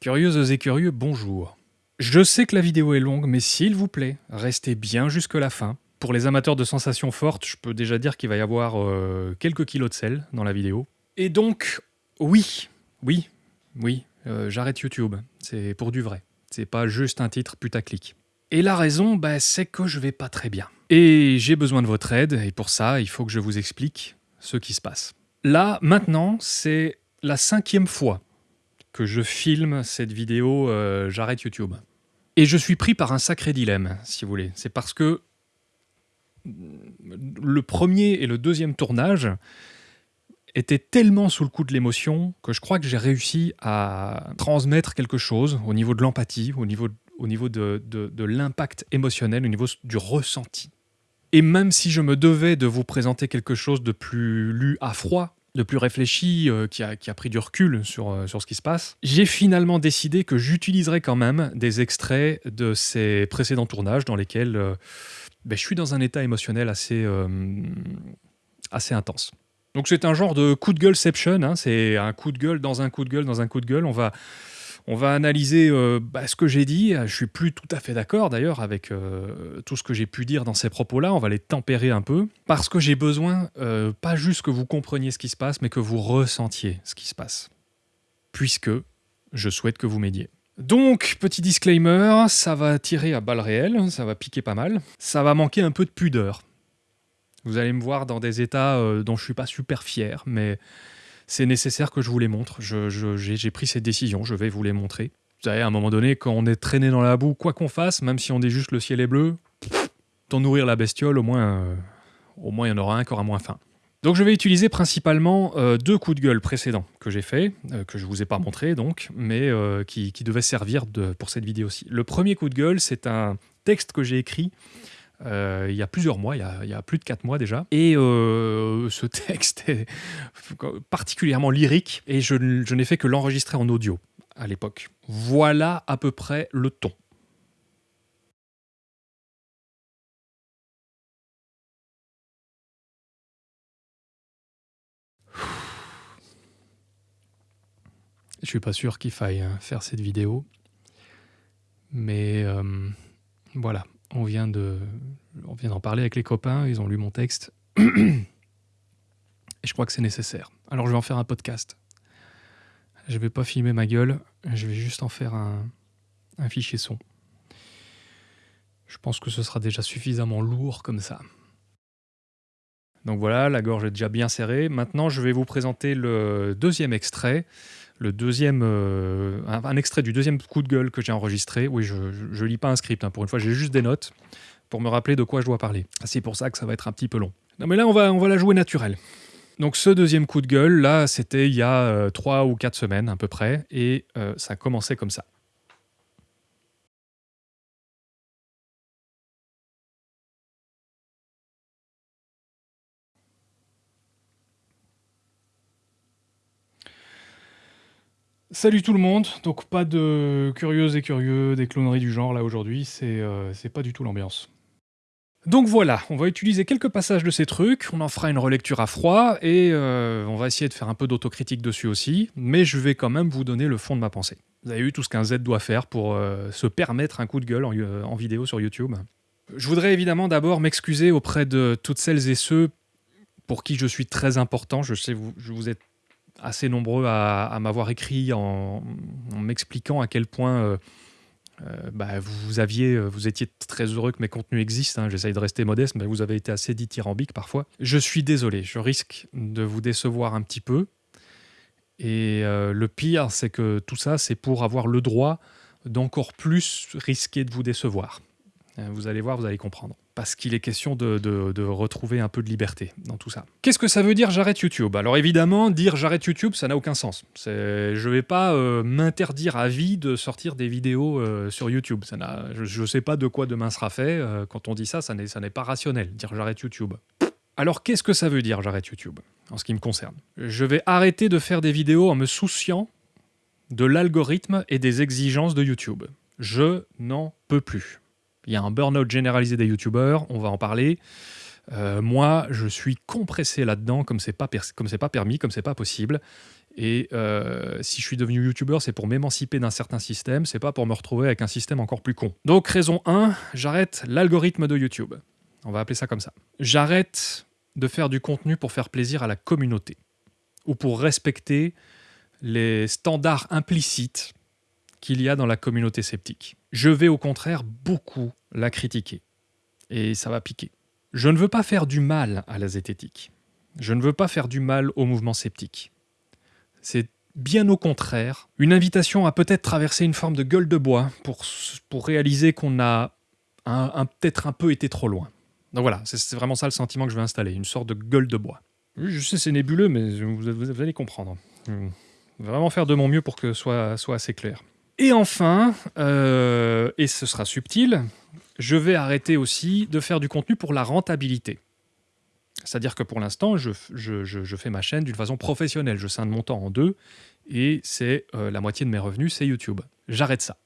Curieuses et curieux, bonjour. Je sais que la vidéo est longue, mais s'il vous plaît, restez bien jusque la fin. Pour les amateurs de sensations fortes, je peux déjà dire qu'il va y avoir euh, quelques kilos de sel dans la vidéo. Et donc, oui, oui, oui, euh, j'arrête YouTube. C'est pour du vrai. C'est pas juste un titre putaclic. Et la raison, bah, c'est que je vais pas très bien. Et j'ai besoin de votre aide, et pour ça, il faut que je vous explique ce qui se passe. Là, maintenant, c'est la cinquième fois que je filme cette vidéo euh, J'arrête YouTube. Et je suis pris par un sacré dilemme, si vous voulez. C'est parce que le premier et le deuxième tournage étaient tellement sous le coup de l'émotion que je crois que j'ai réussi à transmettre quelque chose au niveau de l'empathie, au niveau, au niveau de, de l'impact émotionnel, au niveau du ressenti. Et même si je me devais de vous présenter quelque chose de plus lu à froid, de plus réfléchi, euh, qui, a, pris du recul sur, euh, sur ce qui se passe, j'ai finalement décidé que j'utiliserais quand même des extraits de ces précédents tournages dans lesquels euh, ben, je suis dans un état émotionnel assez, assez intense. Donc c'est un genre de coup de gueuleception, hein, c'est un coup de gueule dans un coup de gueule dans un coup de gueule. On va on va analyser euh, bah, ce que j'ai dit. Je suis plus tout à fait d'accord d'ailleurs avec euh, tout ce que j'ai pu dire dans ces propos-là. On va les tempérer un peu parce que j'ai besoin euh, pas juste que vous compreniez ce qui se passe, mais que vous ressentiez ce qui se passe. Puisque je souhaite que vous m'aidiez. Donc, petit disclaimer, ça va tirer à balles réelles, ça va piquer pas mal. Ça va manquer un peu de pudeur. Vous allez me voir dans des états dont je suis pas super fier, mais c'est nécessaire que je vous les montre. J'ai pris cette décision, je vais vous les montrer. Vous savez, à un moment donné, quand on est traîné dans la boue, quoi qu'on fasse, même si on dit juste le ciel est bleu, tant nourrir la bestiole, au moins, euh, il y en aura un qui aura moins faim. Donc je vais utiliser principalement euh, deux coups de gueule précédents que j'ai fait, euh, que je vous ai pas montré donc, mais qui, devaient servir pour cette vidéo-ci. Le premier coup de gueule, c'est un texte que j'ai écrit euh, il y a plusieurs mois, il y a, plus de quatre mois déjà. Et euh, ce texte est particulièrement lyrique et je, n'ai fait que l'enregistrer en audio à l'époque. Voilà à peu près le ton. Je suis pas sûr qu'il faille hein, faire cette vidéo, mais euh, voilà, on vient d'en parler avec les copains, ils ont lu mon texte. Et je crois que c'est nécessaire. Alors je vais en faire un podcast. Je vais pas filmer ma gueule, je vais juste en faire un, un fichier son. Je pense que ce sera déjà suffisamment lourd comme ça. Donc voilà, la gorge est déjà bien serrée. Maintenant, je vais vous présenter le deuxième extrait le deuxième, euh, un, extrait du deuxième coup de gueule que j'ai enregistré. Oui, je ne lis pas un script, hein. pour une fois, j'ai juste des notes pour me rappeler de quoi je dois parler. C'est pour ça que ça va être un petit peu long. Non mais là, on va, on va la jouer naturelle. Donc ce deuxième coup de gueule, là, c'était il y a euh, trois ou quatre semaines à peu près, et euh, ça commençait comme ça. Salut tout le monde, donc pas de curieuses et curieux, des cloneries du genre là aujourd'hui, c'est euh, pas du tout l'ambiance. Donc voilà, on va utiliser quelques passages de ces trucs, on en fera une relecture à froid, et euh, on va essayer de faire un peu d'autocritique dessus aussi, mais je vais quand même vous donner le fond de ma pensée. Vous avez vu tout ce qu'un Z doit faire pour euh, se permettre un coup de gueule en, vidéo sur YouTube. Je voudrais évidemment d'abord m'excuser auprès de toutes celles et ceux pour qui je suis très important, je sais je vous êtes assez nombreux à, m'avoir écrit en, m'expliquant à quel point euh, euh, bah, vous, aviez, euh, vous étiez très heureux que mes contenus existent. Hein. J'essaye de rester modeste, mais vous avez été assez dithyrambique parfois. Je suis désolé, je risque de vous décevoir un petit peu. Et le pire, c'est que tout ça, c'est pour avoir le droit d'encore plus risquer de vous décevoir. Vous allez voir, vous allez comprendre parce qu'il est question de, retrouver un peu de liberté dans tout ça. Qu'est-ce que ça veut dire j'arrête YouTube? Alors évidemment, dire j'arrête YouTube, ça n'a aucun sens. Je ne vais pas euh, m'interdire à vie de sortir des vidéos euh, sur YouTube. Je ne sais pas de quoi demain sera fait. Euh, quand on dit ça, ça n'est pas rationnel, dire j'arrête YouTube. Alors qu'est-ce que ça veut dire j'arrête YouTube, en ce qui me concerne? Je vais arrêter de faire des vidéos en me souciant de l'algorithme et des exigences de YouTube. Je n'en peux plus. Il y a un burn-out généralisé des youtubeurs, on va en parler. Euh, moi, je suis compressé là-dedans comme c'est pas, comme pas permis, comme c'est pas possible. Et euh, si je suis devenu youtubeur, c'est pour m'émanciper d'un certain système, c'est pas pour me retrouver avec un système encore plus con. Donc raison 1, j'arrête l'algorithme de YouTube. On va appeler ça comme ça. J'arrête de faire du contenu pour faire plaisir à la communauté ou pour respecter les standards implicites qu'il y a dans la communauté sceptique. Je vais au contraire beaucoup la critiquer. Et ça va piquer. Je ne veux pas faire du mal à la zététique. Je ne veux pas faire du mal au mouvement sceptique. C'est bien au contraire une invitation à peut-être traverser une forme de gueule de bois pour, réaliser qu'on a peut-être un peu été trop loin. Donc voilà, c'est vraiment ça le sentiment que je vais installer, une sorte de gueule de bois. Je sais, c'est nébuleux, mais vous, allez comprendre. Vraiment faire de mon mieux pour que ce soit assez clair. Et enfin, euh, et ce sera subtil, je vais arrêter aussi de faire du contenu pour la rentabilité. C'est-à-dire que pour l'instant, je, fais ma chaîne d'une façon professionnelle. Je scinde mon temps en deux et c'est euh, la moitié de mes revenus, c'est YouTube. J'arrête ça.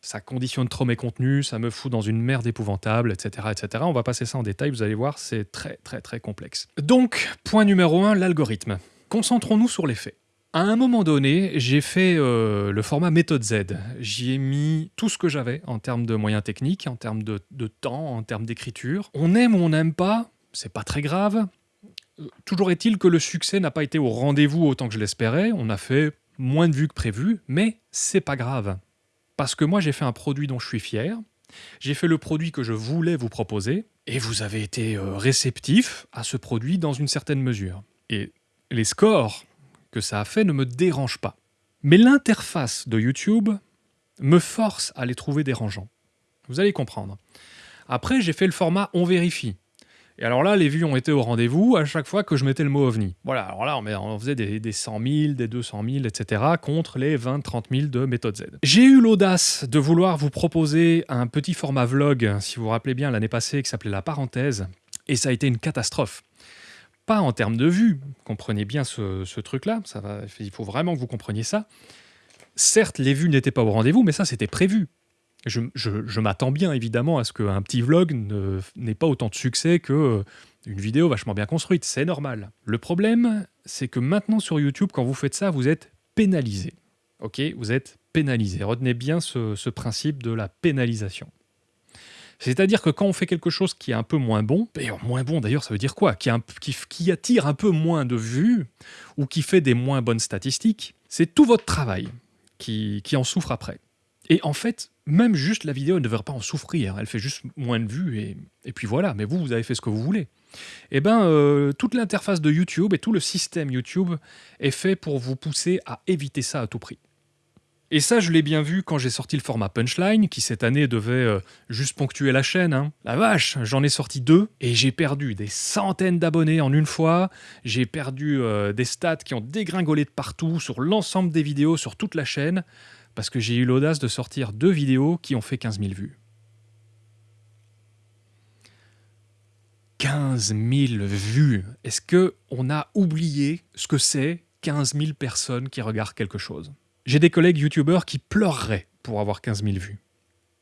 Ça conditionne trop mes contenus, ça me fout dans une merde épouvantable, etc., etc. On va passer ça en détail, vous allez voir, c'est très, très, très complexe. Donc, point numéro un, l'algorithme. Concentrons-nous sur les faits. À un moment donné, j'ai fait euh, le format méthode Z. J'y ai mis tout ce que j'avais en termes de moyens techniques, en termes de, temps, en termes d'écriture. On aime ou on n'aime pas, c'est pas très grave. Toujours est-il que le succès n'a pas été au rendez-vous autant que je l'espérais. On a fait moins de vues que prévu, mais c'est pas grave. Parce que moi, j'ai fait un produit dont je suis fier. J'ai fait le produit que je voulais vous proposer, et vous avez été euh, réceptif à ce produit dans une certaine mesure. Et les scores que ça a fait ne me dérange pas. Mais l'interface de YouTube me force à les trouver dérangeants. Vous allez comprendre. Après, j'ai fait le format On vérifie. Et alors là, les vues ont été au rendez-vous à chaque fois que je mettais le mot ovni. Voilà, alors là, on, faisait des, des 100 000, des 200 000, etc. contre les 20-30 000 de méthode Z. J'ai eu l'audace de vouloir vous proposer un petit format vlog, si vous vous rappelez bien, l'année passée, qui s'appelait La Parenthèse, et ça a été une catastrophe pas en termes de vue, comprenez bien ce, truc-là, il faut vraiment que vous compreniez ça. Certes, les vues n'étaient pas au rendez-vous, mais ça, c'était prévu. Je, m'attends bien, évidemment, à ce qu'un petit vlog n'ait pas autant de succès qu'une euh, vidéo vachement bien construite. C'est normal. Le problème, c'est que maintenant sur YouTube, quand vous faites ça, vous êtes pénalisé. Ok? Vous êtes pénalisé. Retenez bien ce principe de la pénalisation. C'est-à-dire que quand on fait quelque chose qui est un peu moins bon, et moins bon d'ailleurs ça veut dire quoi? Qui, attire un peu moins de vues ou qui fait des moins bonnes statistiques, c'est tout votre travail qui, en souffre après. Et en fait, même juste la vidéo ne devrait pas en souffrir, elle fait juste moins de vues et, et puis voilà, mais vous, vous avez fait ce que vous voulez. Eh bien, euh, toute l'interface de YouTube et tout le système YouTube est fait pour vous pousser à éviter ça à tout prix. Et ça, je l'ai bien vu quand j'ai sorti le format Punchline, qui cette année devait euh, juste ponctuer la chaîne. Hein. La vache, j'en ai sorti deux, et j'ai perdu des centaines d'abonnés en une fois. J'ai perdu euh, des stats qui ont dégringolé de partout, sur l'ensemble des vidéos, sur toute la chaîne, parce que j'ai eu l'audace de sortir deux vidéos qui ont fait 15 000 vues. 15 000 vues Est-ce qu'on a oublié ce que c'est 15 000 personnes qui regardent quelque chose? J'ai des collègues youtubeurs qui pleureraient pour avoir 15 000 vues.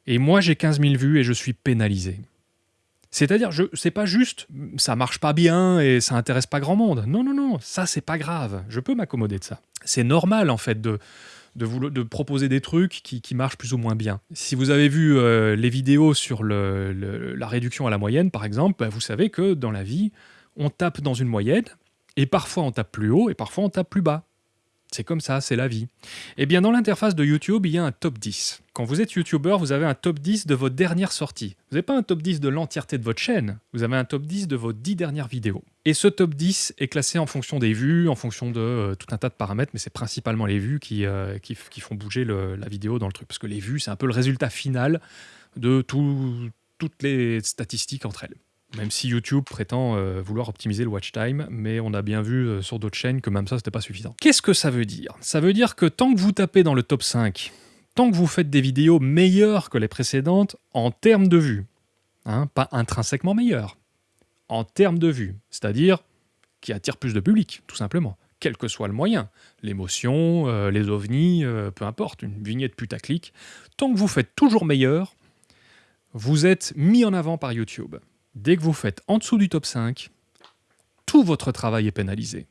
Et moi, j'ai 15 000 vues et je suis pénalisé. C'est-à-dire, c'est pas juste, ça marche pas bien et ça intéresse pas grand monde. Non, non, non, ça c'est pas grave. Je peux m'accommoder de ça. C'est normal en fait de, proposer des trucs qui, marchent plus ou moins bien. Si vous avez vu euh, les vidéos sur la réduction à la moyenne, par exemple, bah, vous savez que dans la vie, on tape dans une moyenne et parfois on tape plus haut et parfois on tape plus bas. C'est comme ça, c'est la vie. Eh bien, dans l'interface de YouTube, il y a un top 10. Quand vous êtes YouTuber, vous avez un top 10 de vos dernières sorties. Vous n'avez pas un top 10 de l'entièreté de votre chaîne, vous avez un top 10 de vos 10 dernières vidéos. Et ce top 10 est classé en fonction des vues, en fonction de euh, tout un tas de paramètres, mais c'est principalement les vues qui, euh, qui, font bouger la vidéo dans le truc. Parce que les vues, c'est un peu le résultat final de toutes les statistiques entre elles. Même si YouTube prétend euh, vouloir optimiser le watch time, mais on a bien vu euh, sur d'autres chaînes que même ça, c'était pas suffisant. Qu'est-ce que ça veut dire? Ça veut dire que tant que vous tapez dans le top 5, tant que vous faites des vidéos meilleures que les précédentes en termes de vues, hein, pas intrinsèquement meilleures, en termes de vues, c'est-à-dire qui attirent plus de public, tout simplement, quel que soit le moyen, l'émotion, euh, les ovnis, peu importe, une vignette putaclic, tant que vous faites toujours meilleur, vous êtes mis en avant par YouTube. Dès que vous faites en dessous du top 5, tout votre travail est pénalisé.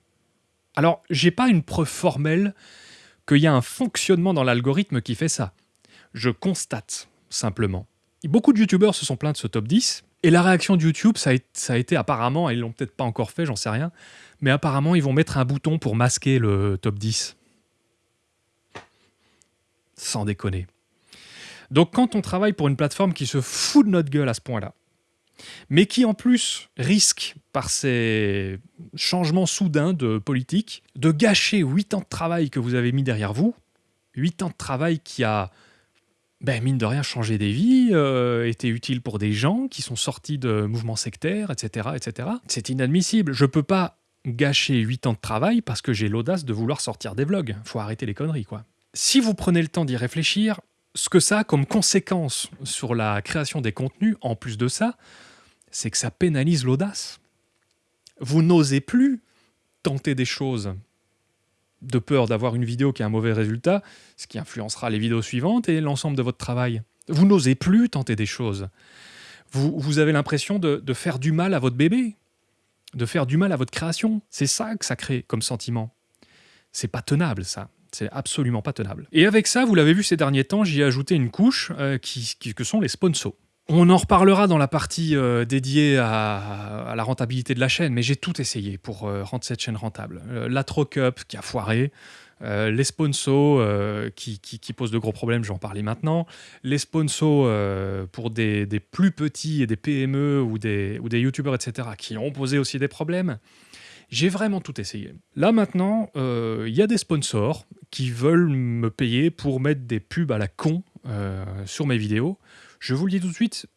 Alors, j'ai pas une preuve formelle qu'il y a un fonctionnement dans l'algorithme qui fait ça. Je constate simplement. Beaucoup de youtubeurs se sont plaints de ce top 10, et la réaction de YouTube, ça a, été apparemment, ils l'ont peut-être pas encore fait, j'en sais rien, mais apparemment ils vont mettre un bouton pour masquer le top 10. Sans déconner. Donc quand on travaille pour une plateforme qui se fout de notre gueule à ce point-là, mais qui en plus risque, par ces changements soudains de politique, de gâcher 8 ans de travail que vous avez mis derrière vous, 8 ans de travail qui a, ben, mine de rien, changé des vies, euh, été utile pour des gens qui sont sortis de mouvements sectaires, etc. etc. C'est inadmissible. Je peux pas gâcher 8 ans de travail parce que j'ai l'audace de vouloir sortir des vlogs. Faut arrêter les conneries, quoi. Si vous prenez le temps d'y réfléchir, ce que ça a comme conséquence sur la création des contenus, en plus de ça, c'est que ça pénalise l'audace. Vous n'osez plus tenter des choses de peur d'avoir une vidéo qui a un mauvais résultat, ce qui influencera les vidéos suivantes et l'ensemble de votre travail. Vous n'osez plus tenter des choses. Vous, avez l'impression de, faire du mal à votre bébé, de faire du mal à votre création. C'est ça que ça crée comme sentiment. C'est pas tenable, ça. C'est absolument pas tenable. Et avec ça, vous l'avez vu ces derniers temps, j'y ai ajouté une couche euh, que sont les sponsors. On en reparlera dans la partie euh, dédiée à, la rentabilité de la chaîne, mais j'ai tout essayé pour euh, rendre cette chaîne rentable. la Trocup qui a foiré, les sponsors qui, posent de gros problèmes, j'en parlais maintenant, les sponsors pour des, plus petits et des PME ou des, ou youtubeurs, etc., qui ont posé aussi des problèmes. J'ai vraiment tout essayé. Là maintenant, il y a des sponsors qui veulent me payer pour mettre des pubs à la con euh, sur mes vidéos, je vous le dis tout de suite,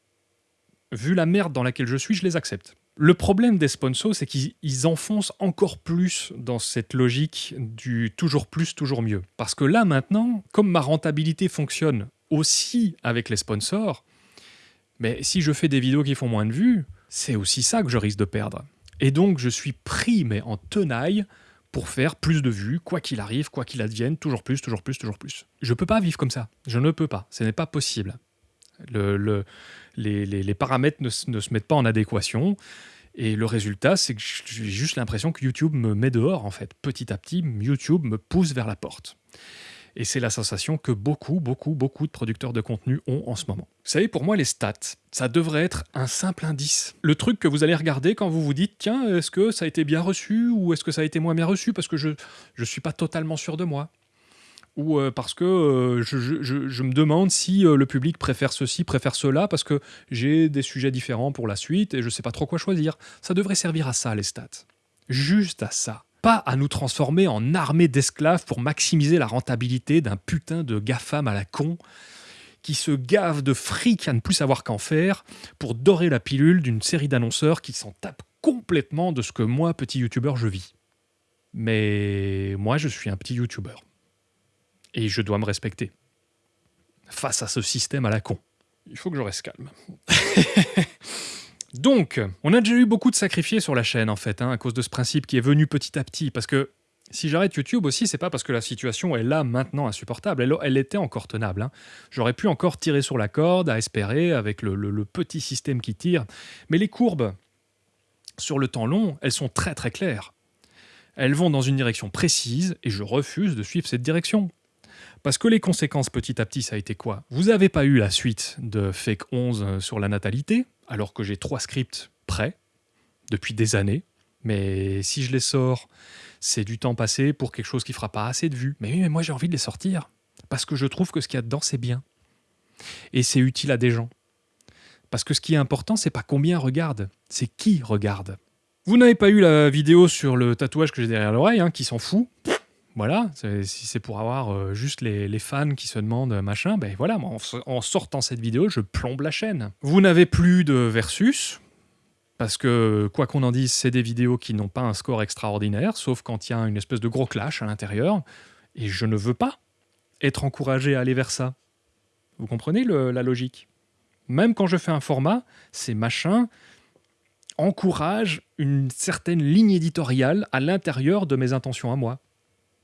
vu la merde dans laquelle je suis, je les accepte. Le problème des sponsors, c'est qu'ils enfoncent encore plus dans cette logique du toujours plus, toujours mieux. Parce que là maintenant, comme ma rentabilité fonctionne aussi avec les sponsors, mais si je fais des vidéos qui font moins de vues, c'est aussi ça que je risque de perdre. Et donc je suis pris mais en tenaille pour faire plus de vues, quoi qu'il arrive, quoi qu'il advienne, toujours plus, toujours plus, toujours plus. Je peux pas vivre comme ça. Je ne peux pas. Ce n'est pas possible. Le, les, paramètres ne, se mettent pas en adéquation. Et le résultat, c'est que j'ai juste l'impression que YouTube me met dehors, en fait. Petit à petit, YouTube me pousse vers la porte. Et c'est la sensation que beaucoup, beaucoup, beaucoup de producteurs de contenu ont en ce moment. Vous savez, pour moi, les stats, ça devrait être un simple indice. Le truc que vous allez regarder quand vous vous dites, tiens, est-ce que ça a été bien reçu ou est-ce que ça a été moins bien reçu parce que je ne suis pas totalement sûr de moi? Ou euh, parce que euh, je, me demande si euh, le public préfère ceci, préfère cela, parce que j'ai des sujets différents pour la suite et je ne sais pas trop quoi choisir. Ça devrait servir à ça, les stats. Juste à ça pas à nous transformer en armée d'esclaves pour maximiser la rentabilité d'un putain de GAFAM à la con qui se gave de fric à ne plus savoir qu'en faire pour dorer la pilule d'une série d'annonceurs qui s'en tapent complètement de ce que moi, petit youtubeur, je vis. Mais moi, je suis un petit youtubeur. Et je dois me respecter. Face à ce système à la con. Il faut que je reste calme. Donc, on a déjà eu beaucoup de sacrifiés sur la chaîne, en fait, hein, à cause de ce principe qui est venu petit à petit. Parce que si j'arrête YouTube aussi, c'est pas parce que la situation est là maintenant insupportable. Elle, était encore tenable. Hein. J'aurais pu encore tirer sur la corde, à espérer, avec le, petit système qui tire. Mais les courbes, sur le temps long, elles sont très très claires. Elles vont dans une direction précise et je refuse de suivre cette direction. Parce que les conséquences petit à petit, ça a été quoi? Vous n'avez pas eu la suite de Fake 11 sur la natalité, alors que j'ai trois scripts prêts depuis des années. Mais si je les sors, c'est du temps passé pour quelque chose qui fera pas assez de vues. Mais oui, mais moi j'ai envie de les sortir. Parce que je trouve que ce qu'il y a dedans, c'est bien. Et c'est utile à des gens. Parce que ce qui est important, c'est pas combien regarde, c'est qui regarde. Vous n'avez pas eu la vidéo sur le tatouage que j'ai derrière l'oreille, hein, qui s'en fout. Voilà, si c'est pour avoir euh, juste les, fans qui se demandent machin, ben voilà, en, sortant cette vidéo, je plombe la chaîne. Vous n'avez plus de versus, parce que quoi qu'on en dise, c'est des vidéos qui n'ont pas un score extraordinaire, sauf quand il y a une espèce de gros clash à l'intérieur, et je ne veux pas être encouragé à aller vers ça. Vous comprenez la logique? Même quand je fais un format, ces machins encouragent une certaine ligne éditoriale à l'intérieur de mes intentions à moi.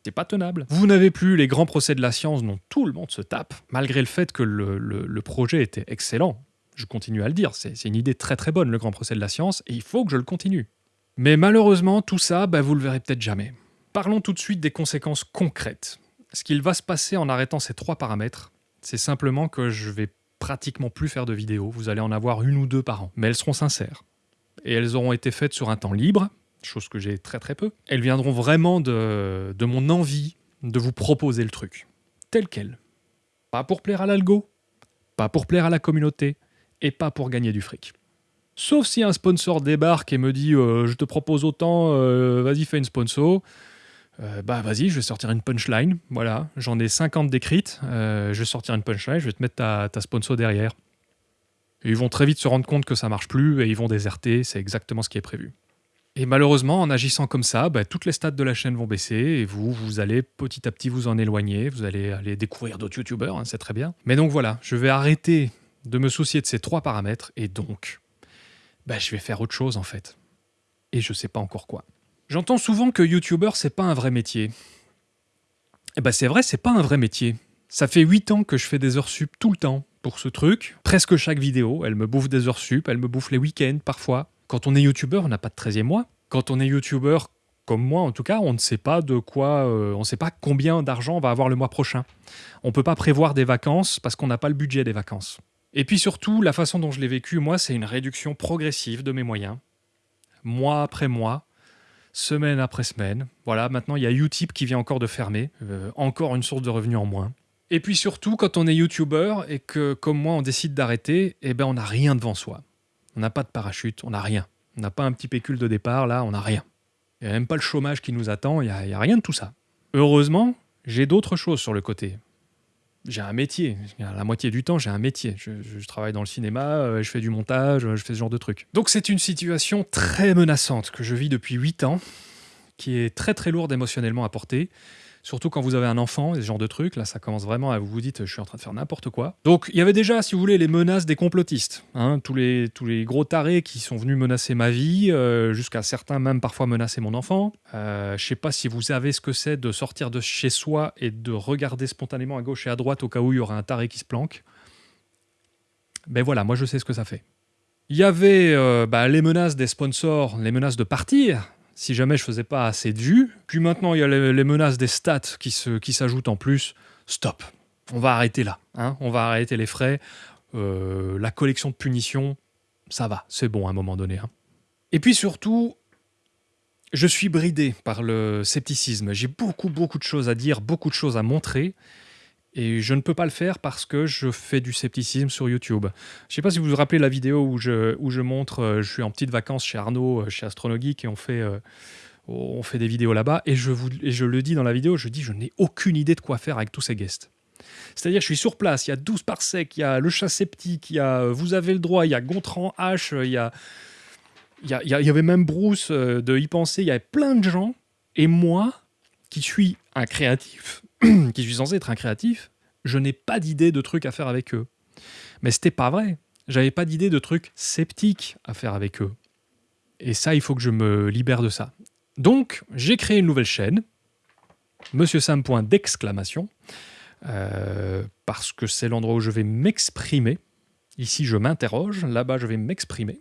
C'est pas tenable. Vous n'avez plus les grands procès de la science dont tout le monde se tape, malgré le fait que le, projet était excellent. Je continue à le dire, c'est une idée très très bonne, le grand procès de la science, et il faut que je le continue. Mais malheureusement, tout ça, bah, vous le verrez peut-être jamais. Parlons tout de suite des conséquences concrètes. Ce qu'il va se passer en arrêtant ces trois paramètres, c'est simplement que je vais pratiquement plus faire de vidéos. Vous allez en avoir une ou deux par an, mais elles seront sincères. Et elles auront été faites sur un temps libre, chose que j'ai très très peu. Elles viendront vraiment de, mon envie de vous proposer le truc, tel quel. Pas pour plaire à l'algo, pas pour plaire à la communauté, et pas pour gagner du fric. Sauf si un sponsor débarque et me dit euh, je te propose autant, euh, vas-y fais une sponsor. Euh, bah vas-y, je vais sortir une punchline. Voilà, j'en ai 50 décrites. je vais sortir une punchline, je vais te mettre ta, ta sponsor derrière. ils vont très vite se rendre compte que ça marche plus et ils vont déserter. C'est exactement ce qui est prévu. Et malheureusement, en agissant comme ça, bah, toutes les stats de la chaîne vont baisser et vous, vous allez petit à petit vous en éloigner. Vous allez aller découvrir d'autres youtubeurs, hein, c'est très bien. Mais donc voilà, je vais arrêter de me soucier de ces trois paramètres et donc, bah, je vais faire autre chose en fait. Et je sais pas encore quoi. J'entends souvent que youtubeur c'est pas un vrai métier. Eh ben c'est vrai, c'est pas un vrai métier. Ça fait 8 ans que je fais des heures sup tout le temps pour ce truc. Presque chaque vidéo, elle me bouffe des heures sup, elle me bouffe les week-ends parfois. Quand on est youtubeur, on n'a pas de 13e mois. Quand on est youtubeur, comme moi en tout cas, on ne sait pas de quoi, euh, on ne sait pas combien d'argent on va avoir le mois prochain. On peut pas prévoir des vacances parce qu'on n'a pas le budget des vacances. Et puis surtout, la façon dont je l'ai vécu, moi, c'est une réduction progressive de mes moyens. Mois après mois, semaine après semaine. Voilà, maintenant il y a Utip qui vient encore de fermer, euh, encore une source de revenus en moins. Et puis surtout, quand on est youtubeur et que, comme moi, on décide d'arrêter, eh ben on n'a rien devant soi. On n'a pas de parachute, on n'a rien. On n'a pas un petit pécule de départ, là, on n'a rien. Il n'y a même pas le chômage qui nous attend, il n'y a, rien de tout ça. Heureusement, j'ai d'autres choses sur le côté j'ai un métier. La moitié du temps, j'ai un métier. Je, travaille dans le cinéma, euh, je fais du montage, je fais ce genre de trucs. Donc c'est une situation très menaçante que je vis depuis 8 ans, qui est très très lourde émotionnellement à porter. Surtout quand vous avez un enfant, ce genre de trucs, là ça commence vraiment à vous vous dites je suis en train de faire n'importe quoi. Donc il y avait déjà, si vous voulez, les menaces des complotistes. Hein, tous, les, tous les gros tarés qui sont venus menacer ma vie, euh, jusqu'à certains même parfois menacer mon enfant. Euh, je sais pas si vous savez ce que c'est de sortir de chez soi et de regarder spontanément à gauche et à droite au cas où il y aurait un taré qui se planque. Ben voilà, moi je sais ce que ça fait. Il y avait euh, bah, les menaces des sponsors, les menaces de partir, si jamais je faisais pas assez de vues. Puis maintenant, il y a les, menaces des stats qui s'ajoutent qui en plus. Stop. On va arrêter là. Hein on va arrêter les frais. Euh, la collection de punitions, ça va. C'est bon à un moment donné. Hein. Et puis surtout, je suis bridé par le scepticisme. J'ai beaucoup, beaucoup de choses à dire, beaucoup de choses à montrer. Et je ne peux pas le faire parce que je fais du scepticisme sur YouTube. Je ne sais pas si vous vous rappelez la vidéo où je, où je montre, euh, je suis en petite vacances chez Arnaud, euh, chez Astronogeek, et on fait, euh, on fait des vidéos là-bas. Et je, et je le dis dans la vidéo, je dis, je n'ai aucune idée de quoi faire avec tous ces guests. C'est-à-dire, je suis sur place, il y a 12 parsecs, il y a le chat sceptique, il y a Vous avez le droit, il y a Gontran H, il y a. Il y, il y avait même Bruce de y penser, il y avait plein de gens. Et moi, qui suis un créatif, qui suis censé être un créatif, je n'ai pas d'idée de trucs à faire avec eux. Mais c'était pas vrai. J'avais pas d'idée de trucs sceptiques à faire avec eux. Et ça, il faut que je me libère de ça. Donc, j'ai créé une nouvelle chaîne, Monsieur Sam. d'exclamation, euh, parce que c'est l'endroit où je vais m'exprimer. Ici, je m'interroge, là-bas, je vais m'exprimer.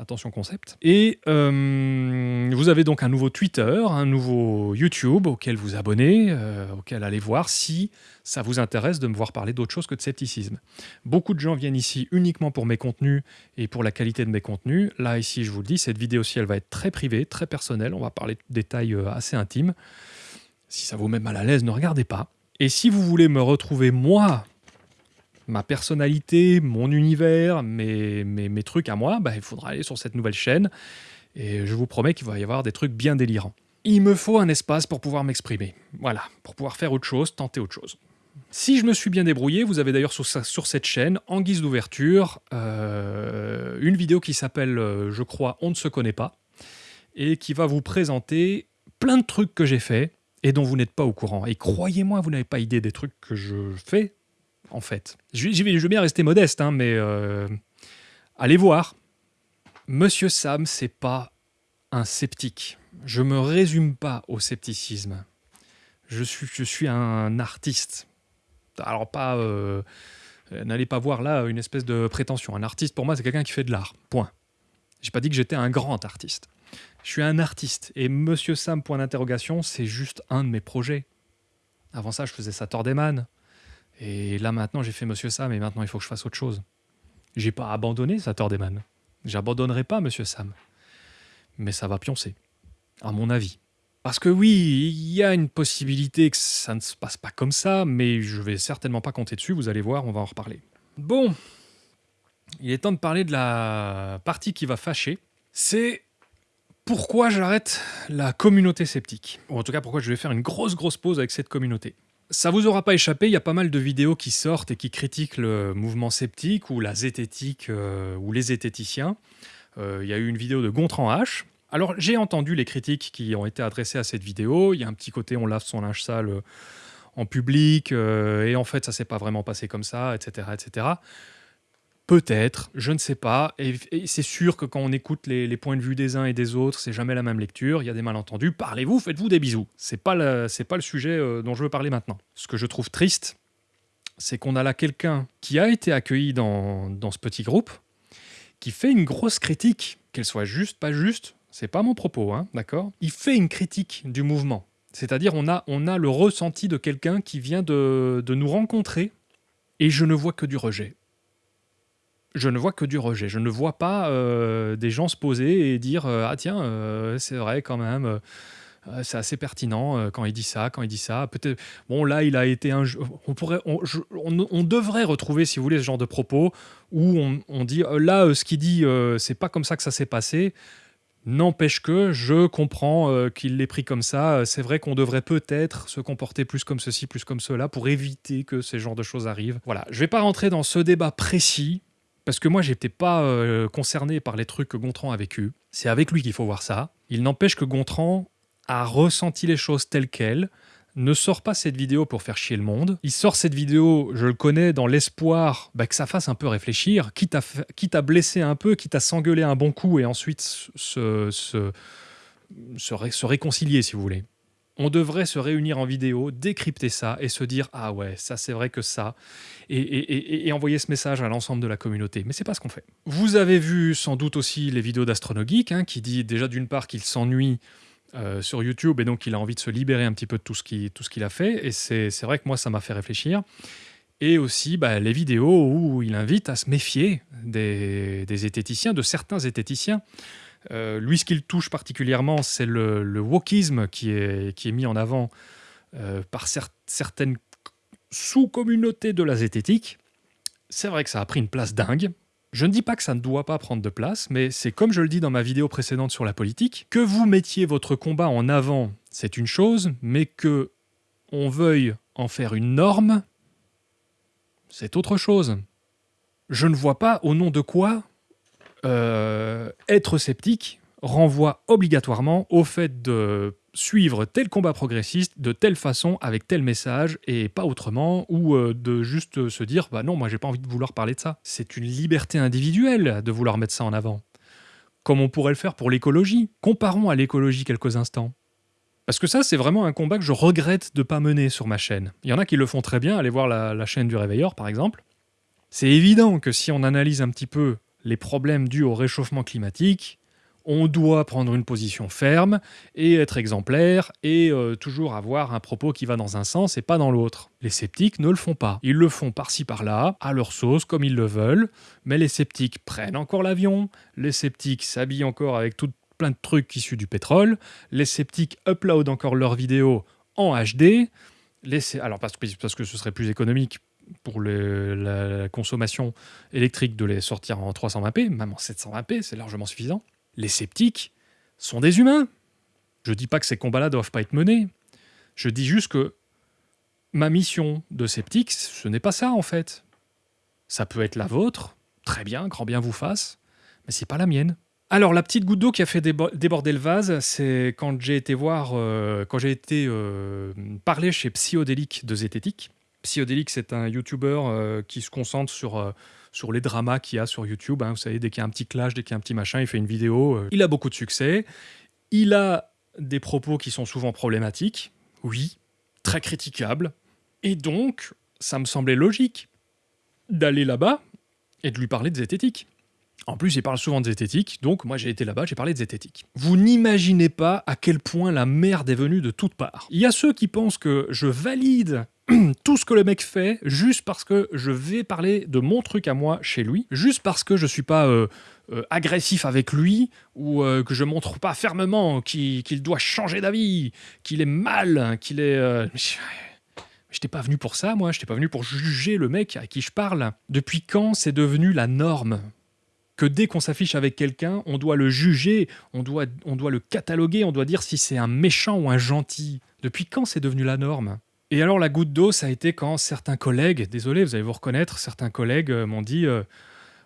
Attention concept. Et euh, vous avez donc un nouveau Twitter, un nouveau YouTube auquel vous abonnez, euh, auquel allez voir si ça vous intéresse de me voir parler d'autre chose que de scepticisme. Beaucoup de gens viennent ici uniquement pour mes contenus et pour la qualité de mes contenus. Là, ici, je vous le dis, cette vidéo-ci, elle va être très privée, très personnelle. On va parler de détails euh, assez intimes. Si ça vous met mal à l'aise, ne regardez pas. Et si vous voulez me retrouver, moi, ma personnalité, mon univers, mes, mes, trucs à moi, bah, il faudra aller sur cette nouvelle chaîne. Et je vous promets qu'il va y avoir des trucs bien délirants. Il me faut un espace pour pouvoir m'exprimer. Voilà, pour pouvoir faire autre chose, tenter autre chose. Si je me suis bien débrouillé, vous avez d'ailleurs sur, cette chaîne, en guise d'ouverture, euh, une vidéo qui s'appelle, euh, je crois, On ne se connaît pas, et qui va vous présenter plein de trucs que j'ai fait et dont vous n'êtes pas au courant. Et croyez-moi, vous n'avez pas idée des trucs que je fais, en fait. Je, vais, bien rester modeste, hein, mais euh, allez voir. Monsieur Sam, c'est pas un sceptique. Je me résume pas au scepticisme. Je suis, je suis un artiste. Alors pas... Euh, n'allez pas voir là une espèce de prétention. Un artiste, pour moi, c'est quelqu'un qui fait de l'art. Point. J'ai pas dit que j'étais un grand artiste. Je suis un artiste. Et Monsieur Sam, point d'interrogation, c'est juste un de mes projets. Avant ça, je faisais Saturday Et là, maintenant, j'ai fait Monsieur Sam et maintenant, il faut que je fasse autre chose. J'ai pas abandonné Saturday J'abandonnerai pas Monsieur Sam. Mais ça va pioncer, à mon avis. Parce que oui, il y a une possibilité que ça ne se passe pas comme ça, mais je vais certainement pas compter dessus, vous allez voir, on va en reparler. Bon, il est temps de parler de la partie qui va fâcher. C'est pourquoi j'arrête la communauté sceptique. Ou en tout cas, pourquoi je vais faire une grosse grosse pause avec cette communauté. Ça vous aura pas échappé, il y a pas mal de vidéos qui sortent et qui critiquent le mouvement sceptique ou la zététique euh, ou les zététiciens. Euh, il y a eu une vidéo de Gontran H. Alors j'ai entendu les critiques qui ont été adressées à cette vidéo. Il y a un petit côté on lave son linge sale euh, en public et en fait ça s'est pas vraiment passé comme ça, etc. etc. Peut-être, je ne sais pas. Et, c'est sûr que quand on écoute les, points de vue des uns et des autres, c'est jamais la même lecture. Il y a des malentendus. Parlez-vous, faites-vous des bisous. C'est pas pas le sujet euh, dont je veux parler maintenant. Ce que je trouve triste, c'est qu'on a là quelqu'un qui a été accueilli dans, ce petit groupe, qui fait une grosse critique, qu'elle soit juste, pas juste. C'est pas mon propos, hein, d'accord? Il fait une critique du mouvement. C'est-à-dire, on a, le ressenti de quelqu'un qui vient de nous rencontrer, et je ne vois que du rejet je ne vois que du rejet. Je ne vois pas euh, des gens se poser et dire euh, Ah tiens, euh, c'est vrai quand même, c'est assez pertinent quand il dit ça, quand il dit ça. Peut-être, bon là, il a été un. On, pourrait, on, devrait retrouver, si vous voulez, ce genre de propos où on, dit Là, ce qu'il dit, c'est pas comme ça que ça s'est passé. N'empêche que je comprends qu'il l'ait pris comme ça. C'est vrai qu'on devrait peut-être se comporter plus comme ceci, plus comme cela, pour éviter que ces genres de choses arrivent. Voilà, je ne vais pas rentrer dans ce débat précis. Parce que moi, j'étais pas euh, concerné par les trucs que Gontran a vécu. C'est avec lui qu'il faut voir ça. Il n'empêche que Gontran a ressenti les choses telles quelles, ne sort pas cette vidéo pour faire chier le monde. Il sort cette vidéo, je le connais, dans l'espoir bah, que ça fasse un peu réfléchir, quitte à, quitte à blesser un peu, quitte à s'engueuler un bon coup et ensuite se, se, se réconcilier, si vous voulez on devrait se réunir en vidéo, décrypter ça et se dire ah ouais, ça c'est vrai que ça, et, envoyer ce message à l'ensemble de la communauté. Mais c'est pas ce qu'on fait. Vous avez vu sans doute aussi les vidéos d'Astronogeek, hein, qui dit déjà d'une part qu'il s'ennuie euh, sur YouTube et donc il a envie de se libérer un petit peu de tout ce qu'il a fait. Et c'est vrai que moi ça m'a fait réfléchir. Et aussi bah, les vidéos où il invite à se méfier des, des zététiciens, de certains zététiciens. Euh, lui, ce qu'il touche particulièrement, c'est le, wokisme qui est, qui est mis en avant euh, par certaines sous-communautés de la zététique. C'est vrai que ça a pris une place dingue. Je ne dis pas que ça ne doit pas prendre de place, mais c'est comme je le dis dans ma vidéo précédente sur la politique, que vous mettiez votre combat en avant, c'est une chose, mais que on veuille en faire une norme, c'est autre chose. Je ne vois pas au nom de quoi euh, être sceptique renvoie obligatoirement au fait de suivre tel combat progressiste de telle façon, avec tel message, et pas autrement, ou euh, de juste se dire bah non, moi j'ai pas envie de vouloir parler de ça. C'est une liberté individuelle de vouloir mettre ça en avant. Comme on pourrait le faire pour l'écologie. Comparons à l'écologie quelques instants. Parce que ça, c'est vraiment un combat que je regrette de pas mener sur ma chaîne. Il y en a qui le font très bien, allez voir la, la chaîne du Réveilleur par exemple. C'est évident que si on analyse un petit peu les problèmes dus au réchauffement climatique, on doit prendre une position ferme et être exemplaire et euh, toujours avoir un propos qui va dans un sens et pas dans l'autre. Les sceptiques ne le font pas. Ils le font par-ci par-là, à leur sauce, comme ils le veulent, mais les sceptiques prennent encore l'avion, les sceptiques s'habillent encore avec tout plein de trucs issus du pétrole, les sceptiques uploadent encore leurs vidéos en HD, alors parce que ce serait plus économique pour la consommation électrique de les sortir en 320p, même en 720p, c'est largement suffisant. Les sceptiques sont des humains. Je dis pas que ces combats-là doivent pas être menés. Je dis juste que ma mission de sceptique, ce n'est pas ça en fait. Ça peut être la vôtre, très bien, grand bien vous fasse, mais c'est pas la mienne. Alors la petite goutte d'eau qui a fait déborder le vase, c'est quand j'ai été voir, euh, quand j'ai été euh, parler chez Psyodélique de Zététique. Psyodélique, c'est un YouTuber euh, qui se concentre sur, euh, sur les dramas qu'il y a sur YouTube. Hein. Vous savez, dès qu'il y a un petit clash, dès qu'il y a un petit machin, il fait une vidéo. Euh. Il a beaucoup de succès. Il a des propos qui sont souvent problématiques, oui, très critiquables. Et donc, ça me semblait logique d'aller là-bas et de lui parler de zététique. En plus, il parle souvent de zététique, donc moi j'ai été là-bas, j'ai parlé de zététique. Vous n'imaginez pas à quel point la merde est venue de toutes parts. Il y a ceux qui pensent que je valide tout ce que le mec fait juste parce que je vais parler de mon truc à moi chez lui, juste parce que je suis pas euh, euh, agressif avec lui ou euh, que je montre pas fermement qu'il doit changer d'avis, qu'il est mal, qu'il est. Je n'étais pas venu pour ça, moi. Je n'étais pas venu pour juger le mec à qui je parle. Depuis quand c'est devenu la norme que dès qu'on s'affiche avec quelqu'un, on doit le juger, on doit, on doit le cataloguer, on doit dire si c'est un méchant ou un gentil? Depuis quand c'est devenu la norme? Et alors la goutte d'eau, ça a été quand certains collègues, désolé, vous allez vous reconnaître, certains collègues euh, m'ont dit euh,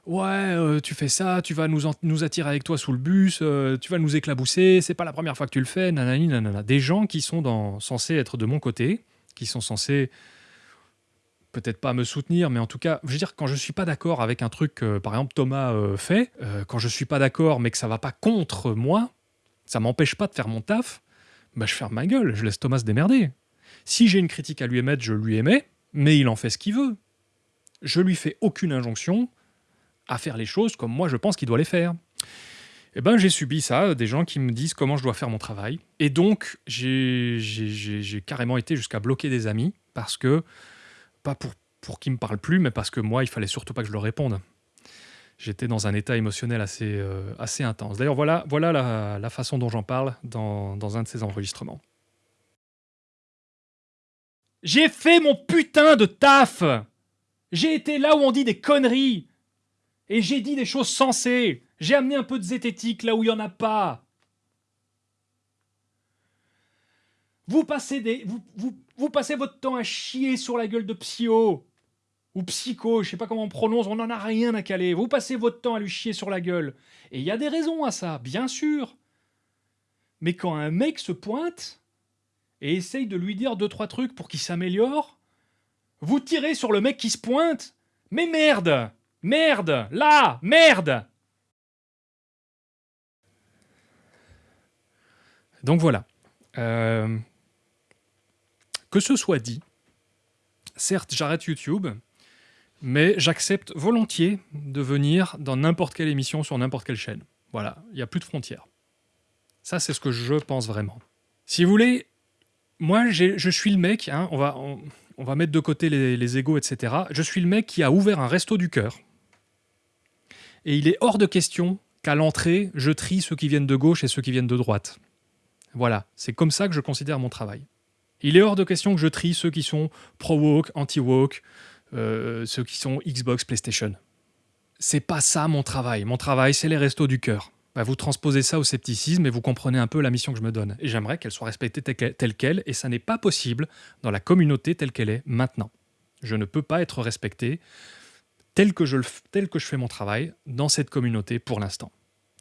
Ouais, euh, tu fais ça, tu vas nous, attirer avec toi sous le bus, tu vas nous éclabousser, c'est pas la première fois que tu le fais, nanani, nanana. Des gens qui sont censés être de mon côté, qui sont censés peut-être pas me soutenir, mais en tout cas, je veux dire, quand je suis pas d'accord avec un truc que, par exemple, Thomas fait, quand je suis pas d'accord, mais que ça va pas contre moi, ça m'empêche pas de faire mon taf, bah, je ferme ma gueule, je laisse Thomas se démerder. Si j'ai une critique à lui émettre, je lui émets, mais il en fait ce qu'il veut. Je lui fais aucune injonction à faire les choses comme moi je pense qu'il doit les faire. Eh ben, j'ai subi ça, des gens qui me disent comment je dois faire mon travail. Et donc, j'ai carrément été jusqu'à bloquer des amis parce que pas pour, pour qu'ils me parlent plus, mais parce que moi, il fallait surtout pas que je leur réponde. J'étais dans un état émotionnel assez, euh, intense. D'ailleurs, voilà, la, façon dont j'en parle dans un de ces enregistrements. J'ai fait mon putain de taf J'ai été là où on dit des conneries Et j'ai dit des choses sensées J'ai amené un peu de zététique là où il n'y en a pas Vous passez, votre temps à chier sur la gueule de Psyo. Ou Psycho, je sais pas comment on prononce, on n'en a rien à caler. Vous passez votre temps à lui chier sur la gueule. Et il y a des raisons à ça, bien sûr. Mais quand un mec se pointe et essaye de lui dire deux trois trucs pour qu'il s'améliore, vous tirez sur le mec qui se pointe. Mais merde Merde Là Merde Donc voilà. Euh, que ce soit dit, certes j'arrête YouTube, mais j'accepte volontiers de venir dans n'importe quelle émission sur n'importe quelle chaîne. Voilà, il n'y a plus de frontières. Ça, c'est ce que je pense vraiment. Si vous voulez, moi, je suis le mec, hein, on, va, on, va mettre de côté les, les égaux, etc. Je suis le mec qui a ouvert un resto du cœur. Et il est hors de question qu'à l'entrée, je trie ceux qui viennent de gauche et ceux qui viennent de droite. Voilà, c'est comme ça que je considère mon travail. Il est hors de question que je trie ceux qui sont pro-woke, anti-woke, euh, ceux qui sont Xbox, PlayStation. C'est pas ça mon travail. Mon travail, c'est les restos du cœur. Bah, vous transposez ça au scepticisme et vous comprenez un peu la mission que je me donne. Et j'aimerais qu'elle soit respectée telle qu'elle, et ça n'est pas possible dans la communauté telle qu'elle est maintenant. Je ne peux pas être respecté tel que je, fais mon travail dans cette communauté pour l'instant.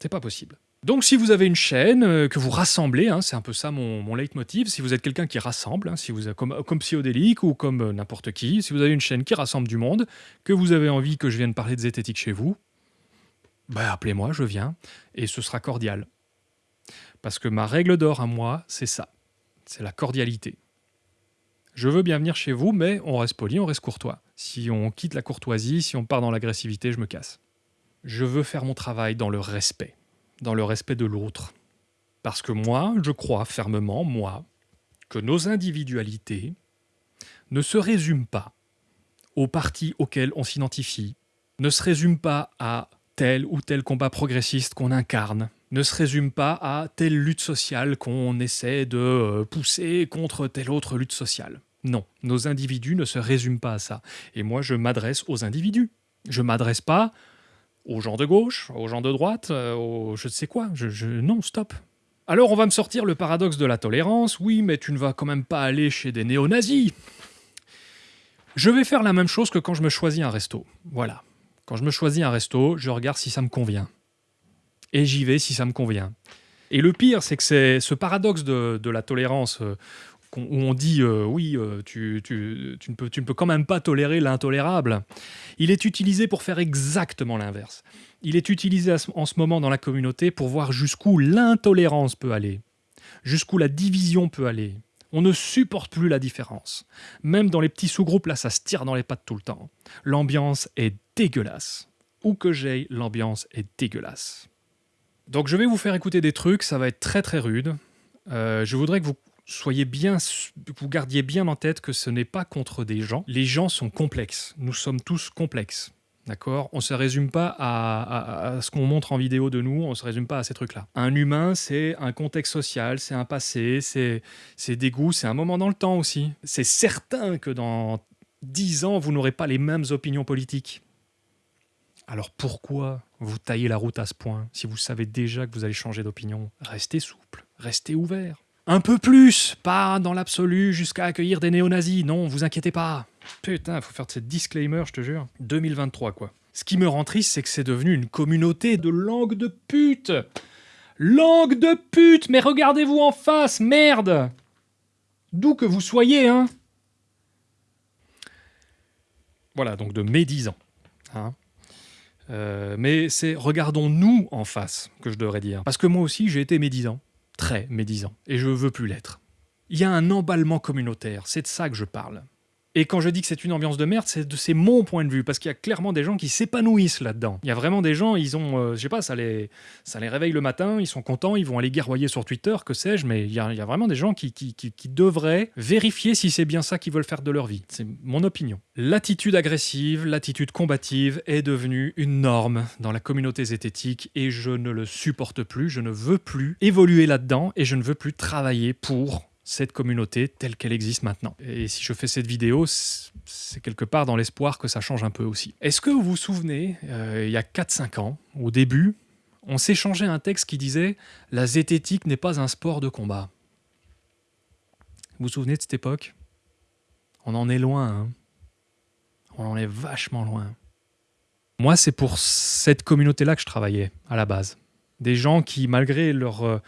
C'est pas possible. Donc si vous avez une chaîne euh, que vous rassemblez, hein, c'est un peu ça mon, leitmotiv, si vous êtes quelqu'un qui rassemble, hein, si vous comme, comme Psyodélique ou comme euh, n'importe qui, si vous avez une chaîne qui rassemble du monde, que vous avez envie que je vienne parler de zététique chez vous, bah, appelez-moi, je viens, et ce sera cordial. Parce que ma règle d'or à moi, c'est ça, c'est la cordialité. Je veux bien venir chez vous, mais on reste poli, on reste courtois. Si on quitte la courtoisie, si on part dans l'agressivité, je me casse. Je veux faire mon travail dans le respect dans le respect de l'autre. Parce que moi, je crois fermement, moi, que nos individualités ne se résument pas aux partis auxquels on s'identifie, ne se résument pas à tel ou tel combat progressiste qu'on incarne, ne se résument pas à telle lutte sociale qu'on essaie de euh, pousser contre telle autre lutte sociale. Non, nos individus ne se résument pas à ça. Et moi, je m'adresse aux individus. Je m'adresse pas aux gens de gauche, aux gens de droite, euh, aux je ne sais quoi. Non, stop. Alors on va me sortir le paradoxe de la tolérance. Oui, mais tu ne vas quand même pas aller chez des néo-nazis. Je vais faire la même chose que quand je me choisis un resto. Voilà. Quand je me choisis un resto, je regarde si ça me convient. Et j'y vais si ça me convient. Et le pire, c'est que c'est ce paradoxe de, la tolérance, euh, où on dit euh, oui, euh, tu, ne peux, tu ne peux quand même pas tolérer l'intolérable, il est utilisé pour faire exactement l'inverse. Il est utilisé en ce moment dans la communauté pour voir jusqu'où l'intolérance peut aller, jusqu'où la division peut aller. On ne supporte plus la différence. Même dans les petits sous-groupes, là, ça se tire dans les pattes tout le temps. L'ambiance est dégueulasse. où que j'aille, l'ambiance est dégueulasse. Donc je vais vous faire écouter des trucs, ça va être très très rude. Euh, je voudrais que vous soyez bien, vous gardiez bien en tête que ce n'est pas contre des gens. Les gens sont complexes. Nous sommes tous complexes. D'accord? On ne se résume pas à, ce qu'on montre en vidéo de nous, on ne se résume pas à ces trucs-là. Un humain, c'est un contexte social, c'est un passé, c'est des goûts, c'est un moment dans le temps aussi. C'est certain que dans dix ans, vous n'aurez pas les mêmes opinions politiques. Alors pourquoi vous taillez la route à ce point si vous savez déjà que vous allez changer d'opinion? Restez souple, restez ouvert. Un peu plus, pas dans l'absolu jusqu'à accueillir des néo-nazis, non, vous inquiétez pas. Putain, faut faire cette disclaimer, je te jure. 2023, quoi. Ce qui me rend triste, c'est que c'est devenu une communauté de langue de pute Langue de pute Mais regardez-vous en face, merde D'où que vous soyez, hein Voilà, donc de médisants. Hein euh, mais c'est regardons-nous en face que je devrais dire. Parce que moi aussi, j'ai été médisant. Très médisant. Et je veux plus l'être. Il y a un emballement communautaire, c'est de ça que je parle. Et quand je dis que c'est une ambiance de merde, c'est mon point de vue, parce qu'il y a clairement des gens qui s'épanouissent là-dedans. Il y a vraiment des gens, ils ont, euh, je sais pas, ça les, ça les réveille le matin, ils sont contents, ils vont aller guerroyer sur Twitter, que sais-je, mais il y, a, vraiment des gens qui, qui, qui, devraient vérifier si c'est bien ça qu'ils veulent faire de leur vie. C'est mon opinion. L'attitude agressive, l'attitude combative est devenue une norme dans la communauté zététique et je ne le supporte plus, je ne veux plus évoluer là-dedans et je ne veux plus travailler pour cette communauté telle qu'elle existe maintenant. Et si je fais cette vidéo, c'est quelque part dans l'espoir que ça change un peu aussi. Est-ce que vous vous souvenez, euh, il y a 4-5 ans, au début, on s'échangeait un texte qui disait « La zététique n'est pas un sport de combat ». Vous vous souvenez de cette époque? On en est loin, hein On en est vachement loin. Moi, c'est pour cette communauté-là que je travaillais, à la base des gens qui, malgré leur, euh,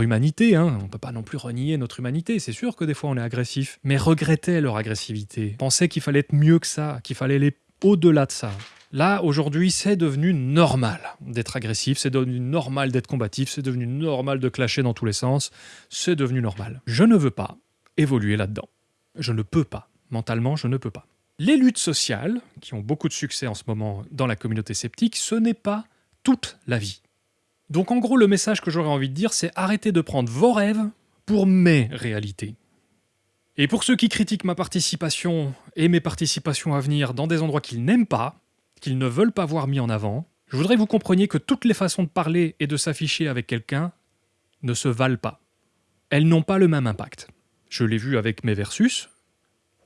humanité, hein, on ne peut pas non plus renier notre humanité, c'est sûr que des fois on est agressif, mais regrettaient leur agressivité, pensaient qu'il fallait être mieux que ça, qu'il fallait aller au-delà de ça. Là, aujourd'hui, c'est devenu normal d'être agressif, c'est devenu normal d'être combatif, c'est devenu normal de clasher dans tous les sens, c'est devenu normal. Je ne veux pas évoluer là-dedans. Je ne peux pas. Mentalement, je ne peux pas. Les luttes sociales, qui ont beaucoup de succès en ce moment dans la communauté sceptique, ce n'est pas toute la vie. Donc en gros, le message que j'aurais envie de dire, c'est arrêtez de prendre vos rêves pour mes réalités. Et pour ceux qui critiquent ma participation et mes participations à venir dans des endroits qu'ils n'aiment pas, qu'ils ne veulent pas voir mis en avant, je voudrais que vous compreniez que toutes les façons de parler et de s'afficher avec quelqu'un ne se valent pas. Elles n'ont pas le même impact. Je l'ai vu avec mes versus.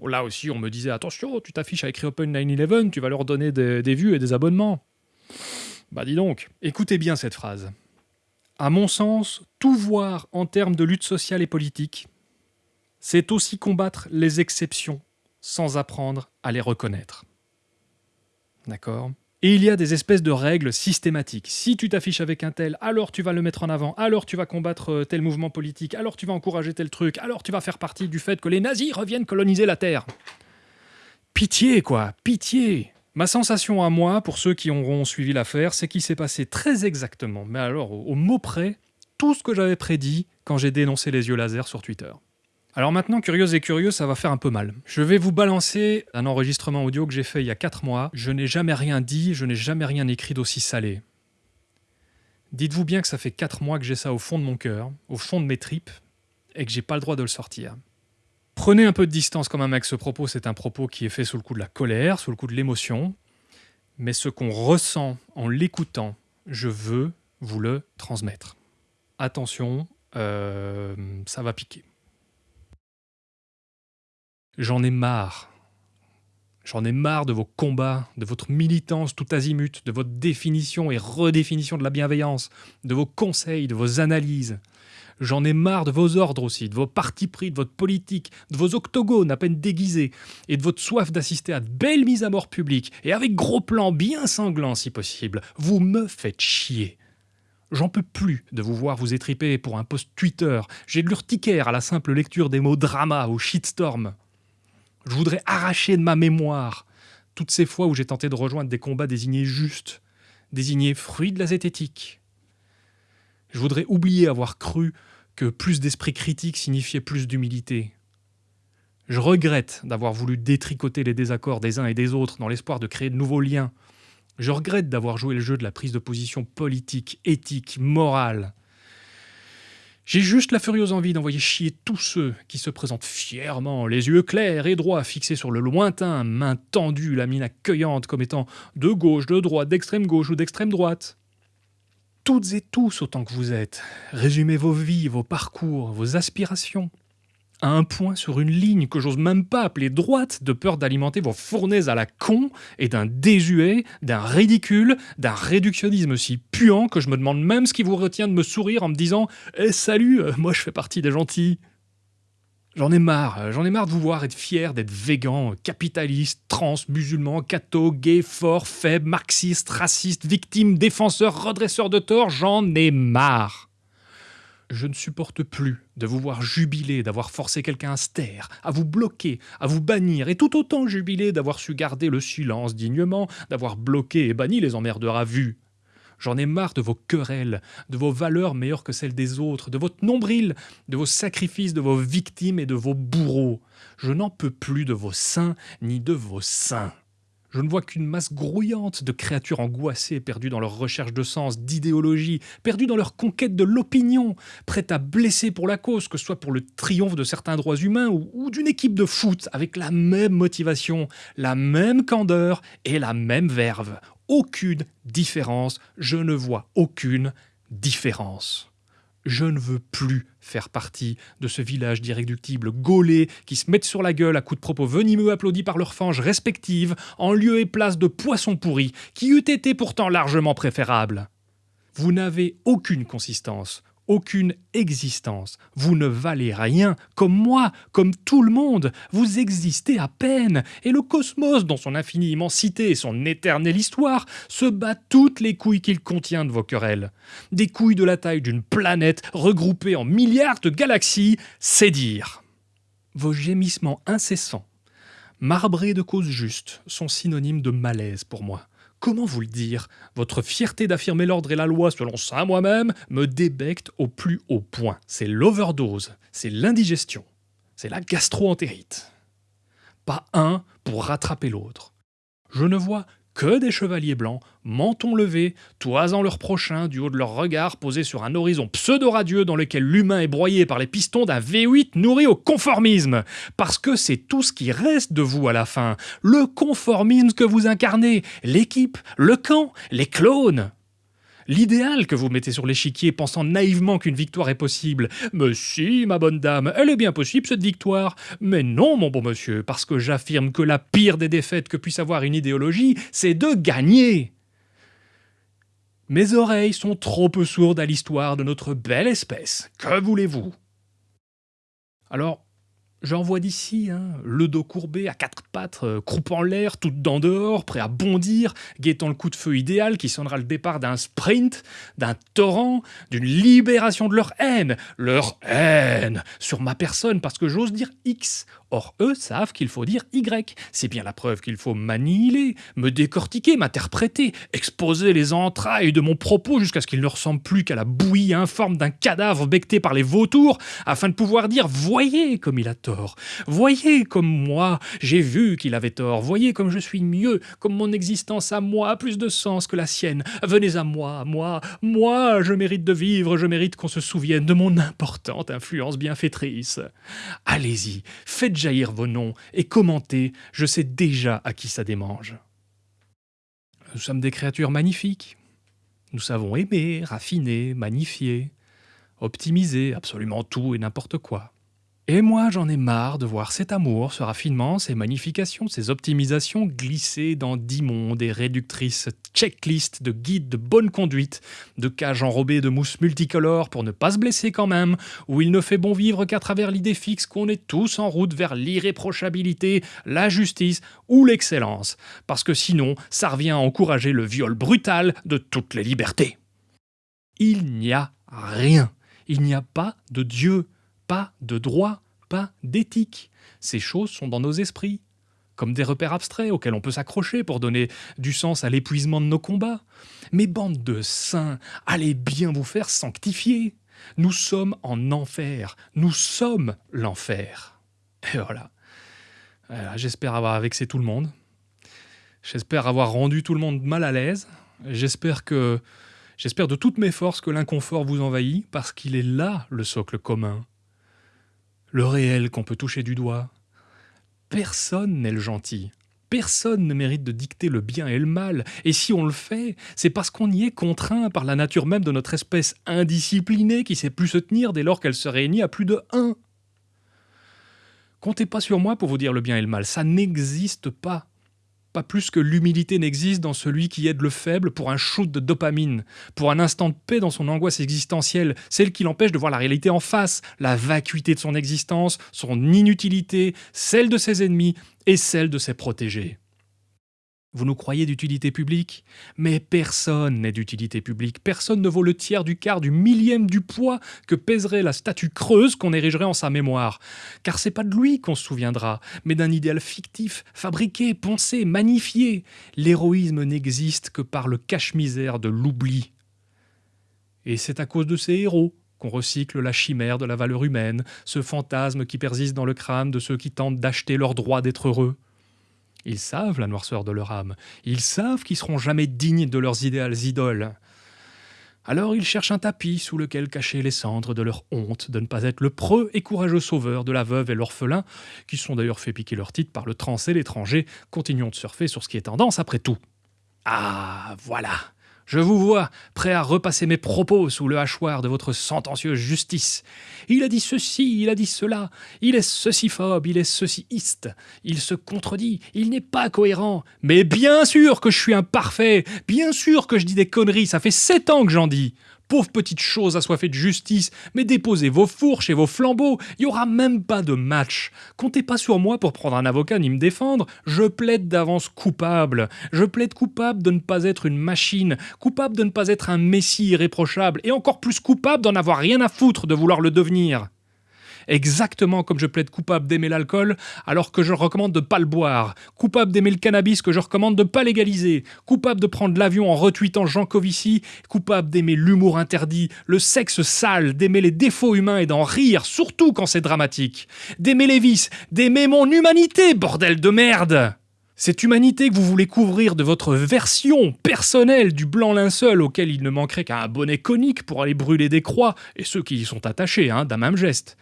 Là aussi, on me disait « Attention, tu t'affiches avec Reopen 911, tu vas leur donner des, des vues et des abonnements. » Bah dis donc, écoutez bien cette phrase. À mon sens, tout voir en termes de lutte sociale et politique, c'est aussi combattre les exceptions sans apprendre à les reconnaître. D'accord? Et il y a des espèces de règles systématiques. Si tu t'affiches avec un tel, alors tu vas le mettre en avant, alors tu vas combattre euh, tel mouvement politique, alors tu vas encourager tel truc, alors tu vas faire partie du fait que les nazis reviennent coloniser la Terre. Pitié, quoi, pitié Ma sensation à moi, pour ceux qui auront suivi l'affaire, c'est qu'il s'est passé très exactement, mais alors au, mot près, tout ce que j'avais prédit quand j'ai dénoncé les yeux laser sur Twitter. Alors maintenant, curieux et curieux, ça va faire un peu mal. Je vais vous balancer un enregistrement audio que j'ai fait il y a 4 mois. Je n'ai jamais rien dit, je n'ai jamais rien écrit d'aussi salé. Dites-vous bien que ça fait 4 mois que j'ai ça au fond de mon cœur, au fond de mes tripes, et que j'ai pas le droit de le sortir. Prenez un peu de distance quand même avec ce propos, c'est un propos qui est fait sous le coup de la colère, sous le coup de l'émotion, mais ce qu'on ressent en l'écoutant, je veux vous le transmettre. Attention, euh, ça va piquer. J'en ai marre. J'en ai marre de vos combats, de votre militance tout azimut, de votre définition et redéfinition de la bienveillance, de vos conseils, de vos analyses. J'en ai marre de vos ordres aussi, de vos partis pris, de votre politique, de vos octogones à peine déguisés, et de votre soif d'assister à de belles mises à mort publiques, et avec gros plans bien sanglants si possible. Vous me faites chier. J'en peux plus de vous voir vous étriper pour un post Twitter. J'ai de l'urticaire à la simple lecture des mots drama ou shitstorm. Je voudrais arracher de ma mémoire toutes ces fois où j'ai tenté de rejoindre des combats désignés justes, désignés fruits de la zététique, je voudrais oublier avoir cru que plus d'esprit critique signifiait plus d'humilité. Je regrette d'avoir voulu détricoter les désaccords des uns et des autres dans l'espoir de créer de nouveaux liens Je regrette d'avoir joué le jeu de la prise de position politique, éthique, morale. J'ai juste la furieuse envie d'envoyer chier tous ceux qui se présentent fièrement, les yeux clairs et droits fixés sur le lointain, main tendue, la mine accueillante comme étant de gauche, de droite, d'extrême gauche ou d'extrême droite. Toutes et tous autant que vous êtes, résumez vos vies, vos parcours, vos aspirations à un point sur une ligne que j'ose même pas appeler droite, de peur d'alimenter vos fournaises à la con et d'un désuet, d'un ridicule, d'un réductionnisme si puant que je me demande même ce qui vous retient de me sourire en me disant Eh salut, euh, moi je fais partie des gentils. J'en ai marre, euh, j'en ai marre de vous voir être fier d'être végan, capitaliste, trans, musulman, catho, gay, fort, faible, marxiste, raciste, victime, défenseur, redresseur de tort, j'en ai marre. Je ne supporte plus de vous voir jubiler d'avoir forcé quelqu'un à se taire, à vous bloquer, à vous bannir, et tout autant jubiler d'avoir su garder le silence dignement, d'avoir bloqué et banni les emmerdeurs à vue. J'en ai marre de vos querelles, de vos valeurs meilleures que celles des autres, de votre nombril, de vos sacrifices, de vos victimes et de vos bourreaux. Je n'en peux plus de vos saints ni de vos saints. Je ne vois qu'une masse grouillante de créatures angoissées, perdues dans leur recherche de sens, d'idéologie, perdues dans leur conquête de l'opinion, prêtes à blesser pour la cause, que ce soit pour le triomphe de certains droits humains ou, ou d'une équipe de foot avec la même motivation, la même candeur et la même verve. Aucune différence, je ne vois aucune différence je ne veux plus faire partie de ce village d'irréductibles gaulés qui se mettent sur la gueule à coups de propos venimeux applaudis par leurs fanges respectives en lieu et place de poissons pourris qui eût été pourtant largement préférables. Vous n'avez aucune consistance, aucune existence. Vous ne valez rien, comme moi, comme tout le monde. Vous existez à peine, et le cosmos, dans son infinie immensité et son éternelle histoire, se bat toutes les couilles qu'il contient de vos querelles. Des couilles de la taille d'une planète regroupée en milliards de galaxies, c'est dire. Vos gémissements incessants, marbrés de causes justes, sont synonymes de malaise pour moi. Comment vous le dire? Votre fierté d'affirmer l'ordre et la loi selon ça moi-même me débecte au plus haut point. C'est l'overdose, c'est l'indigestion, c'est la gastroentérite. Pas un pour rattraper l'autre. Je ne vois que des chevaliers blancs, menton levé, toisant leur prochain du haut de leur regard posé sur un horizon pseudo-radieux dans lequel l'humain est broyé par les pistons d'un V8 nourri au conformisme. Parce que c'est tout ce qui reste de vous à la fin. Le conformisme que vous incarnez, l'équipe, le camp, les clones l'idéal que vous mettez sur l'échiquier pensant naïvement qu'une victoire est possible. Mais si, ma bonne dame, elle est bien possible cette victoire. Mais non, mon bon monsieur, parce que j'affirme que la pire des défaites que puisse avoir une idéologie, c'est de gagner. Mes oreilles sont trop peu sourdes à l'histoire de notre belle espèce. Que voulez-vous? Alors, J'envoie d'ici, hein, le dos courbé, à quatre pattes, euh, croupant l'air, tout dedans dehors, prêt à bondir, guettant le coup de feu idéal qui sonnera le départ d'un sprint, d'un torrent, d'une libération de leur haine, leur haine, sur ma personne, parce que j'ose dire X. Or, eux savent qu'il faut dire Y. C'est bien la preuve qu'il faut m'annihiler, me décortiquer, m'interpréter, exposer les entrailles de mon propos jusqu'à ce qu'il ne ressemble plus qu'à la bouillie informe d'un cadavre becté par les vautours, afin de pouvoir dire Voyez comme il a tort Voyez comme moi, j'ai vu qu'il avait tort. Voyez comme je suis mieux, comme mon existence à moi a plus de sens que la sienne. Venez à moi, moi, moi, je mérite de vivre, je mérite qu'on se souvienne de mon importante influence bienfaitrice. Allez-y, faites jaillir vos noms et commentez, je sais déjà à qui ça démange. Nous sommes des créatures magnifiques. Nous savons aimer, raffiner, magnifier, optimiser absolument tout et n'importe quoi. Et moi, j'en ai marre de voir cet amour, ce raffinement, ces magnifications, ces optimisations glisser dans d'immondes et réductrices checklists de guides de bonne conduite, de cages enrobées de mousse multicolore pour ne pas se blesser quand même, où il ne fait bon vivre qu'à travers l'idée fixe qu'on est tous en route vers l'irréprochabilité, la justice ou l'excellence, parce que sinon, ça revient à encourager le viol brutal de toutes les libertés. Il n'y a rien. Il n'y a pas de Dieu pas de droit, pas d'éthique. Ces choses sont dans nos esprits, comme des repères abstraits auxquels on peut s'accrocher pour donner du sens à l'épuisement de nos combats. Mais bande de saints, allez bien vous faire sanctifier. Nous sommes en enfer, nous sommes l'enfer. Et voilà. J'espère avoir vexé tout le monde. J'espère avoir rendu tout le monde mal à l'aise. J'espère que j'espère de toutes mes forces que l'inconfort vous envahit parce qu'il est là le socle commun. Le réel qu'on peut toucher du doigt. Personne n'est le gentil. Personne ne mérite de dicter le bien et le mal, et si on le fait, c'est parce qu'on y est contraint par la nature même de notre espèce indisciplinée qui sait plus se tenir dès lors qu'elle se réunit à plus de un. Comptez pas sur moi pour vous dire le bien et le mal, ça n'existe pas. Pas plus que l'humilité n'existe dans celui qui aide le faible pour un shoot de dopamine, pour un instant de paix dans son angoisse existentielle, celle qui l'empêche de voir la réalité en face, la vacuité de son existence, son inutilité, celle de ses ennemis et celle de ses protégés. Vous nous croyez d'utilité publique Mais personne n'est d'utilité publique. Personne ne vaut le tiers du quart du millième du poids que pèserait la statue creuse qu'on érigerait en sa mémoire. Car c'est pas de lui qu'on se souviendra, mais d'un idéal fictif, fabriqué, pensé, magnifié. L'héroïsme n'existe que par le cache-misère de l'oubli. Et c'est à cause de ces héros qu'on recycle la chimère de la valeur humaine, ce fantasme qui persiste dans le crâne de ceux qui tentent d'acheter leur droit d'être heureux. Ils savent la noirceur de leur âme. Ils savent qu'ils seront jamais dignes de leurs idéales idoles. Alors ils cherchent un tapis sous lequel cacher les cendres de leur honte de ne pas être le preux et courageux sauveur de la veuve et l'orphelin, qui sont d'ailleurs fait piquer leur titre par le trans et l'étranger. Continuons de surfer sur ce qui est tendance après tout. Ah, voilà je vous vois, prêt à repasser mes propos sous le hachoir de votre sentencieuse justice. Il a dit ceci, il a dit cela, il est ceci-phobe, il est ceci-iste, il se contredit, il n'est pas cohérent. Mais bien sûr que je suis imparfait, bien sûr que je dis des conneries, ça fait sept ans que j'en dis. Pauvre petite chose assoiffée de justice, mais déposez vos fourches et vos flambeaux, il n'y aura même pas de match. Comptez pas sur moi pour prendre un avocat ni me défendre, je plaide d'avance coupable. Je plaide coupable de ne pas être une machine, coupable de ne pas être un messie irréprochable, et encore plus coupable d'en avoir rien à foutre de vouloir le devenir exactement comme je plaide coupable d'aimer l'alcool alors que je recommande de ne pas le boire, coupable d'aimer le cannabis que je recommande de ne pas légaliser, coupable de prendre l'avion en retweetant Jean Covici, coupable d'aimer l'humour interdit, le sexe sale, d'aimer les défauts humains et d'en rire, surtout quand c'est dramatique, d'aimer les vices, d'aimer mon humanité, bordel de merde. Cette humanité que vous voulez couvrir de votre version personnelle du blanc linceul auquel il ne manquerait qu'un bonnet conique pour aller brûler des croix, et ceux qui y sont attachés, hein, d'un même geste.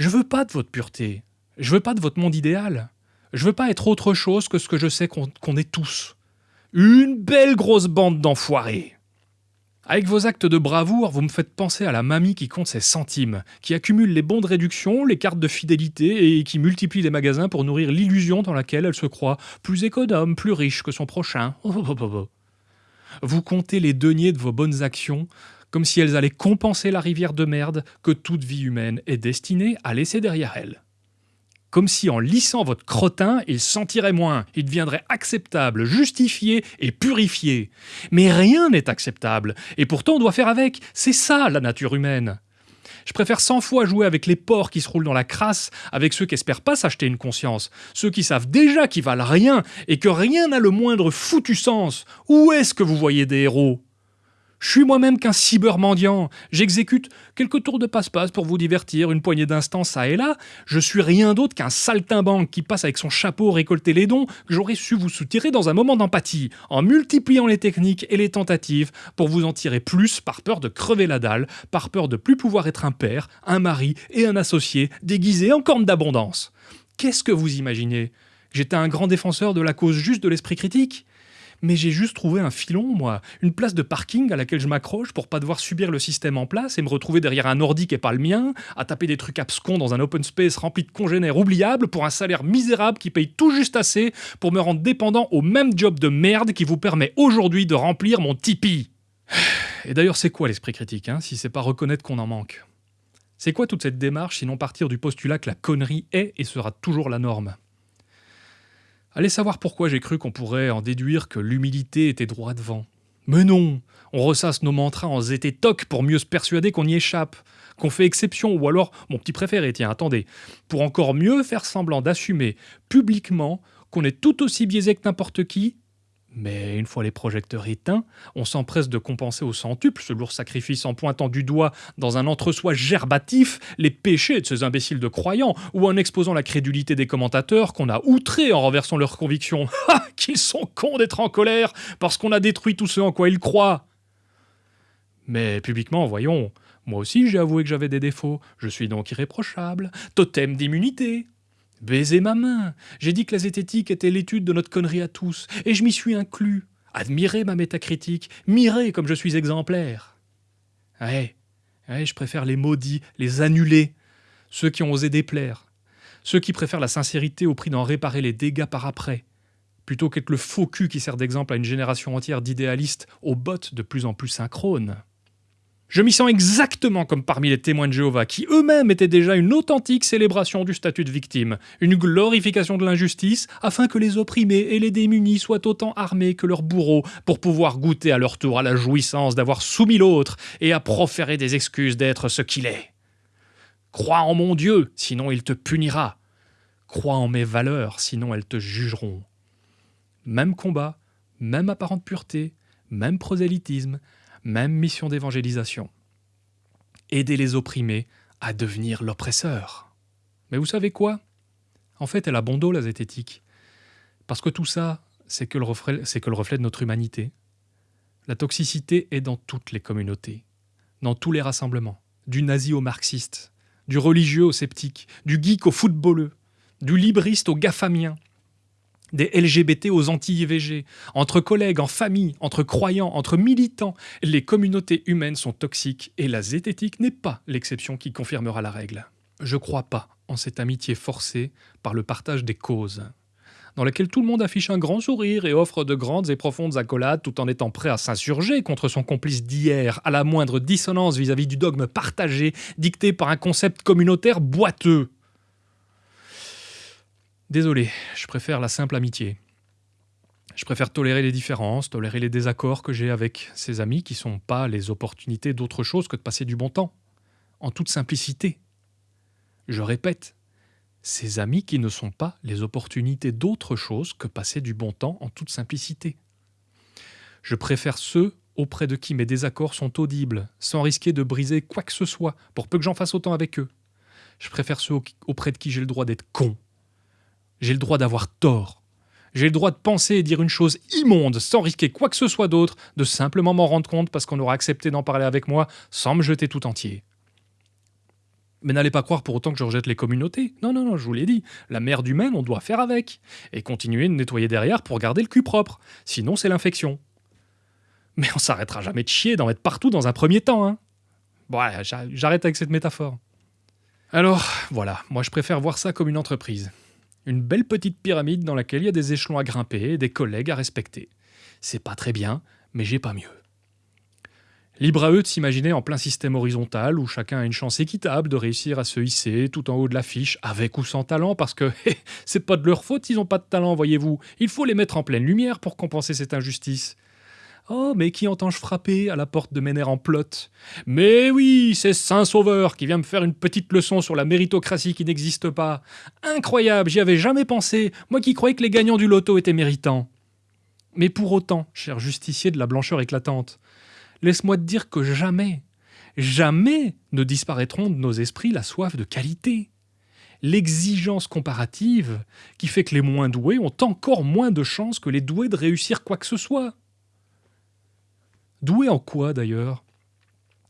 Je veux pas de votre pureté. Je veux pas de votre monde idéal. Je veux pas être autre chose que ce que je sais qu'on est tous. Une belle grosse bande d'enfoirés. Avec vos actes de bravoure, vous me faites penser à la mamie qui compte ses centimes, qui accumule les bons de réduction, les cartes de fidélité et qui multiplie les magasins pour nourrir l'illusion dans laquelle elle se croit plus économe, plus riche que son prochain. Vous comptez les deniers de vos bonnes actions comme si elles allaient compenser la rivière de merde que toute vie humaine est destinée à laisser derrière elle. Comme si en lissant votre crottin, il sentirait moins, il deviendrait acceptable, justifié et purifié. Mais rien n'est acceptable, et pourtant on doit faire avec, c'est ça la nature humaine. Je préfère cent fois jouer avec les porcs qui se roulent dans la crasse, avec ceux qui espèrent pas s'acheter une conscience, ceux qui savent déjà qu'ils valent rien et que rien n'a le moindre foutu sens. Où est-ce que vous voyez des héros? Je suis moi-même qu'un cybermendiant. J'exécute quelques tours de passe-passe pour vous divertir, une poignée d'instants ça et là. Je suis rien d'autre qu'un saltimbanque qui passe avec son chapeau récolter les dons que j'aurais su vous soutirer dans un moment d'empathie, en multipliant les techniques et les tentatives pour vous en tirer plus par peur de crever la dalle, par peur de plus pouvoir être un père, un mari et un associé déguisé en corne d'abondance. Qu'est-ce que vous imaginez? J'étais un grand défenseur de la cause juste de l'esprit critique mais j'ai juste trouvé un filon, moi, une place de parking à laquelle je m'accroche pour pas devoir subir le système en place et me retrouver derrière un ordi qui est pas le mien, à taper des trucs abscons dans un open space rempli de congénères oubliables pour un salaire misérable qui paye tout juste assez pour me rendre dépendant au même job de merde qui vous permet aujourd'hui de remplir mon Tipeee. Et d'ailleurs, c'est quoi l'esprit critique, hein, si c'est pas reconnaître qu'on en manque? C'est quoi toute cette démarche sinon partir du postulat que la connerie est et sera toujours la norme? Allez savoir pourquoi j'ai cru qu'on pourrait en déduire que l'humilité était droit devant. Mais non On ressasse nos mantras en zété toc pour mieux se persuader qu'on y échappe, qu'on fait exception, ou alors, mon petit préféré, tiens, attendez, pour encore mieux faire semblant d'assumer publiquement qu'on est tout aussi biaisé que n'importe qui, Mais une fois les projecteurs éteints, on s'empresse de compenser au centuple ce lourd sacrifice en pointant du doigt dans un entre-soi gerbatif les péchés de ces imbéciles de croyants ou en exposant la crédulité des commentateurs qu'on a outrés en renversant leurs convictions. Ah, qu'ils sont cons d'être en colère parce qu'on a détruit tout ce en quoi ils croient Mais publiquement, voyons, moi aussi j'ai avoué que j'avais des défauts, je suis donc irréprochable, totem d'immunité. Baiser ma main. J'ai dit que la zététique était l'étude de notre connerie à tous, et je m'y suis inclus. Admirez ma métacritique, mirez comme je suis exemplaire. Ouais, ouais, je préfère les maudits, les annulés, ceux qui ont osé déplaire, ceux qui préfèrent la sincérité au prix d'en réparer les dégâts par après, plutôt qu'être le faux cul qui sert d'exemple à une génération entière d'idéalistes aux bottes de plus en plus synchrones. Je m'y sens exactement comme parmi les témoins de Jéhovah, qui eux-mêmes étaient déjà une authentique célébration du statut de victime, une glorification de l'injustice, afin que les opprimés et les démunis soient autant armés que leurs bourreaux, pour pouvoir goûter à leur tour à la jouissance d'avoir soumis l'autre, et à proférer des excuses d'être ce qu'il est. Crois en mon Dieu, sinon il te punira. Crois en mes valeurs, sinon elles te jugeront. Même combat, même apparente pureté, même prosélytisme, même mission d'évangélisation. Aider les opprimés à devenir l'oppresseur. Mais vous savez quoi? En fait, elle a bon dos, la zététique. Parce que tout ça, c'est que, le reflet, de notre humanité. La toxicité est dans toutes les communautés, dans tous les rassemblements, du nazi au marxiste, du religieux au sceptique, du geek au footballeux, du libriste au gafamien, des LGBT aux anti-IVG, entre collègues, en famille, entre croyants, entre militants. Les communautés humaines sont toxiques et la zététique n'est pas l'exception qui confirmera la règle. Je crois pas en cette amitié forcée par le partage des causes, dans laquelle tout le monde affiche un grand sourire et offre de grandes et profondes accolades tout en étant prêt à s'insurger contre son complice d'hier à la moindre dissonance vis à -vis du dogme partagé dicté par un concept communautaire boiteux. Désolé, je préfère la simple amitié. Je préfère tolérer les différences, tolérer les désaccords que j'ai avec ces amis qui sont pas les opportunités d'autre chose que de passer du bon temps, en toute simplicité. Je répète, ces amis qui ne sont pas les opportunités d'autre chose que passer du bon temps en toute simplicité. Je préfère ceux auprès de qui mes désaccords sont audibles, sans risquer de briser quoi que ce soit, pour peu que j'en fasse autant avec eux. Je préfère ceux auprès de qui j'ai le droit d'être con, j'ai le droit d'avoir tort. J'ai le droit de penser et dire une chose immonde sans risquer quoi que ce soit d'autre, de simplement m'en rendre compte parce qu'on aura accepté d'en parler avec moi sans me jeter tout entier. Mais n'allez pas croire pour autant que je rejette les communautés. Non, non, non, je vous l'ai dit. La merde humaine, on doit faire avec. Et continuer de nettoyer derrière pour garder le cul propre. Sinon, c'est l'infection. Mais on s'arrêtera jamais de chier d'en mettre partout dans un premier temps, hein. Bon, j'arrête avec cette métaphore. Alors, voilà, moi je préfère voir ça comme une entreprise. Une belle petite pyramide dans laquelle il y a des échelons à grimper et des collègues à respecter. C'est pas très bien, mais j'ai pas mieux. Libre à eux de s'imaginer en plein système horizontal où chacun a une chance équitable de réussir à se hisser tout en haut de l'affiche, avec ou sans talent, parce que c'est pas de leur faute, ils ont pas de talent, voyez-vous. Il faut les mettre en pleine lumière pour compenser cette injustice. Oh, mais qui entends-je frapper à la porte de Ménère en plot Mais oui, c'est Saint-Sauveur qui vient me faire une petite leçon sur la méritocratie qui n'existe pas. Incroyable, j'y avais jamais pensé, moi qui croyais que les gagnants du loto étaient méritants. Mais pour autant, cher justicier de la blancheur éclatante, laisse-moi te dire que jamais, jamais ne disparaîtront de nos esprits la soif de qualité. L'exigence comparative qui fait que les moins doués ont encore moins de chances que les doués de réussir quoi que ce soit. Doué en quoi d'ailleurs?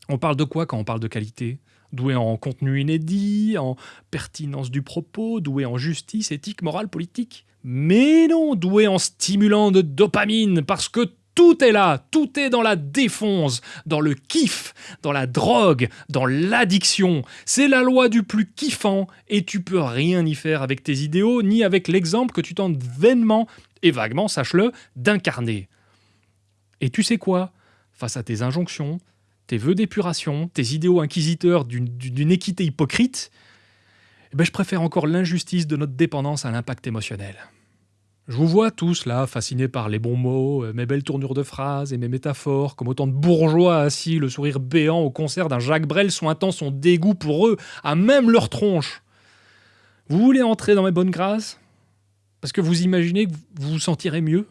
On parle de quoi quand on parle de qualité? Doué en contenu inédit, en pertinence du propos, doué en justice, éthique, morale, politique? Mais non, doué en stimulant de dopamine, parce que tout est là, tout est dans la défonce, dans le kiff, dans la drogue, dans l'addiction. C'est la loi du plus kiffant et tu peux rien y faire avec tes idéaux ni avec l'exemple que tu tentes vainement et vaguement, sache-le, d'incarner. Et tu sais quoi? Face à tes injonctions, tes vœux d'épuration, tes idéaux inquisiteurs d'une équité hypocrite, eh ben je préfère encore l'injustice de notre dépendance à l'impact émotionnel. Je vous vois tous là, fascinés par les bons mots, euh, mes belles tournures de phrases et mes métaphores, comme autant de bourgeois assis, le sourire béant au concert d'un Jacques Brel sointant son dégoût pour eux, à même leur tronche. Vous voulez entrer dans mes bonnes grâces? Parce que vous imaginez que vous vous sentirez mieux?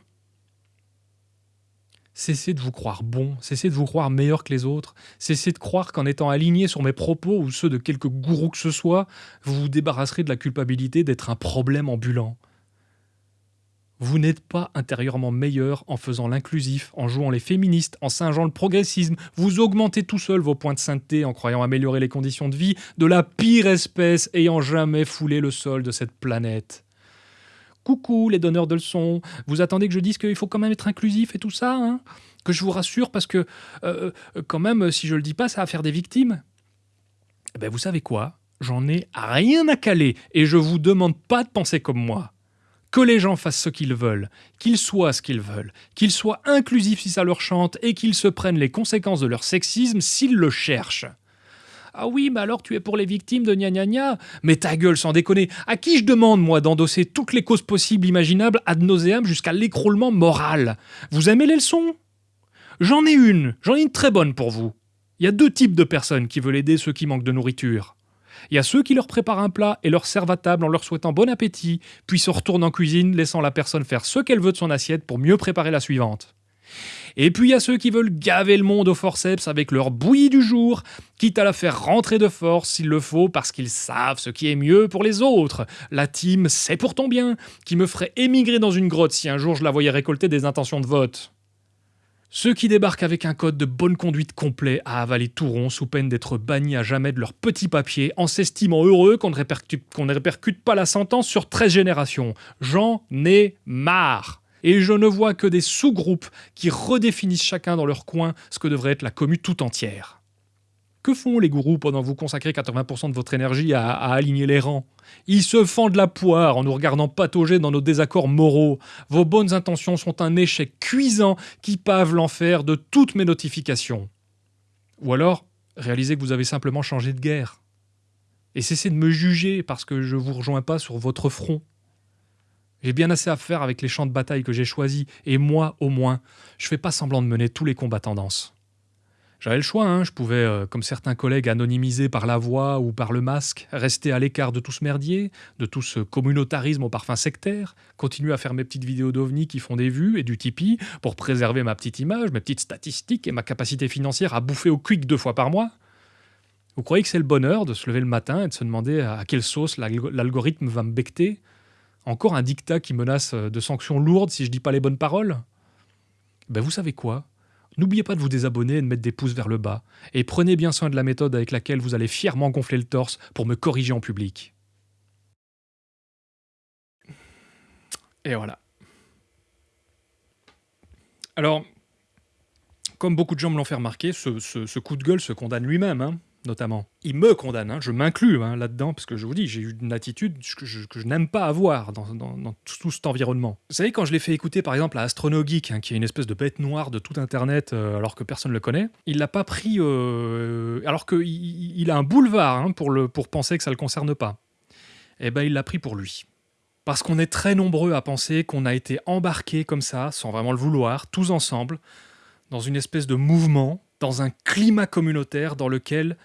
Cessez de vous croire bon, cessez de vous croire meilleur que les autres, cessez de croire qu'en étant aligné sur mes propos ou ceux de quelque gourou que ce soit, vous vous débarrasserez de la culpabilité d'être un problème ambulant. Vous n'êtes pas intérieurement meilleur en faisant l'inclusif, en jouant les féministes, en singeant le progressisme. Vous augmentez tout seul vos points de sainteté en croyant améliorer les conditions de vie de la pire espèce ayant jamais foulé le sol de cette planète. Coucou les donneurs de leçons, vous attendez que je dise qu'il faut quand même être inclusif et tout ça hein? Que je vous rassure parce que, euh, euh, quand même, si je le dis pas, ça va faire des victimes. Eh ben, Vous savez quoi? J'en ai rien à caler et je vous demande pas de penser comme moi. Que les gens fassent ce qu'ils veulent, qu'ils soient ce qu'ils veulent, qu'ils soient inclusifs si ça leur chante et qu'ils se prennent les conséquences de leur sexisme s'ils le cherchent. Ah oui, mais alors tu es pour les victimes de gna gna gna Mais ta gueule, sans déconner, à qui je demande, moi, d'endosser toutes les causes possibles imaginables ad nauseam jusqu'à l'écroulement moral? Vous aimez les leçons? J'en ai une, j'en ai une très bonne pour vous. Il y a deux types de personnes qui veulent aider ceux qui manquent de nourriture. Il y a ceux qui leur préparent un plat et leur servent à table en leur souhaitant bon appétit, puis se retournent en cuisine, laissant la personne faire ce qu'elle veut de son assiette pour mieux préparer la suivante. Et puis il y a ceux qui veulent gaver le monde au forceps avec leur bouillie du jour, quitte à la faire rentrer de force s'il le faut parce qu'ils savent ce qui est mieux pour les autres. La team C'est pour ton bien, qui me ferait émigrer dans une grotte si un jour je la voyais récolter des intentions de vote. Ceux qui débarquent avec un code de bonne conduite complet à avaler tout rond sous peine d'être bannis à jamais de leur petit papier en s'estimant heureux qu'on ne, répercute, ne répercute pas la sentence sur 13 générations. J'en ai marre et je ne vois que des sous-groupes qui redéfinissent chacun dans leur coin ce que devrait être la commune tout entière. Que font les gourous pendant que vous consacrez 80% de votre énergie à, aligner les rangs? Ils se fendent la poire en nous regardant patauger dans nos désaccords moraux. Vos bonnes intentions sont un échec cuisant qui pave l'enfer de toutes mes notifications. Ou alors, réalisez que vous avez simplement changé de guerre. Et cessez de me juger parce que je ne vous rejoins pas sur votre front. J'ai bien assez à faire avec les champs de bataille que j'ai choisis, et moi, au moins, je fais pas semblant de mener tous les combats tendances. J'avais le choix, hein. je pouvais, euh, comme certains collègues anonymisés par la voix ou par le masque, rester à l'écart de tout ce merdier, de tout ce communautarisme au parfum sectaire, continuer à faire mes petites vidéos d'OVNI qui font des vues et du Tipeee pour préserver ma petite image, mes petites statistiques et ma capacité financière à bouffer au quick deux fois par mois. Vous croyez que c'est le bonheur de se lever le matin et de se demander à quelle sauce l'algorithme va me becter? Encore un dictat qui menace de sanctions lourdes si je dis pas les bonnes paroles? Ben vous savez quoi? N'oubliez pas de vous désabonner et de mettre des pouces vers le bas. Et prenez bien soin de la méthode avec laquelle vous allez fièrement gonfler le torse pour me corriger en public. Et voilà. Alors, comme beaucoup de gens me l'ont fait remarquer, ce, coup de gueule se condamne lui-même. Hein notamment. Il me condamne, hein, je m'inclus hein, là-dedans, parce que je vous dis, j'ai eu une attitude que je, n'aime pas avoir dans, tout, cet environnement. Vous savez, quand je l'ai fait écouter par exemple à Astronogeek, hein, qui est une espèce de bête noire de tout Internet, euh, alors que personne ne le connaît, il l'a pas pris, euh, alors qu'il il a un boulevard pour, le, pour penser que ça ne le concerne pas. Eh ben, il l'a pris pour lui. Parce qu'on est très nombreux à penser qu'on a été embarqués comme ça, sans vraiment le vouloir, tous ensemble, dans une espèce de mouvement, dans un climat communautaire dans lequel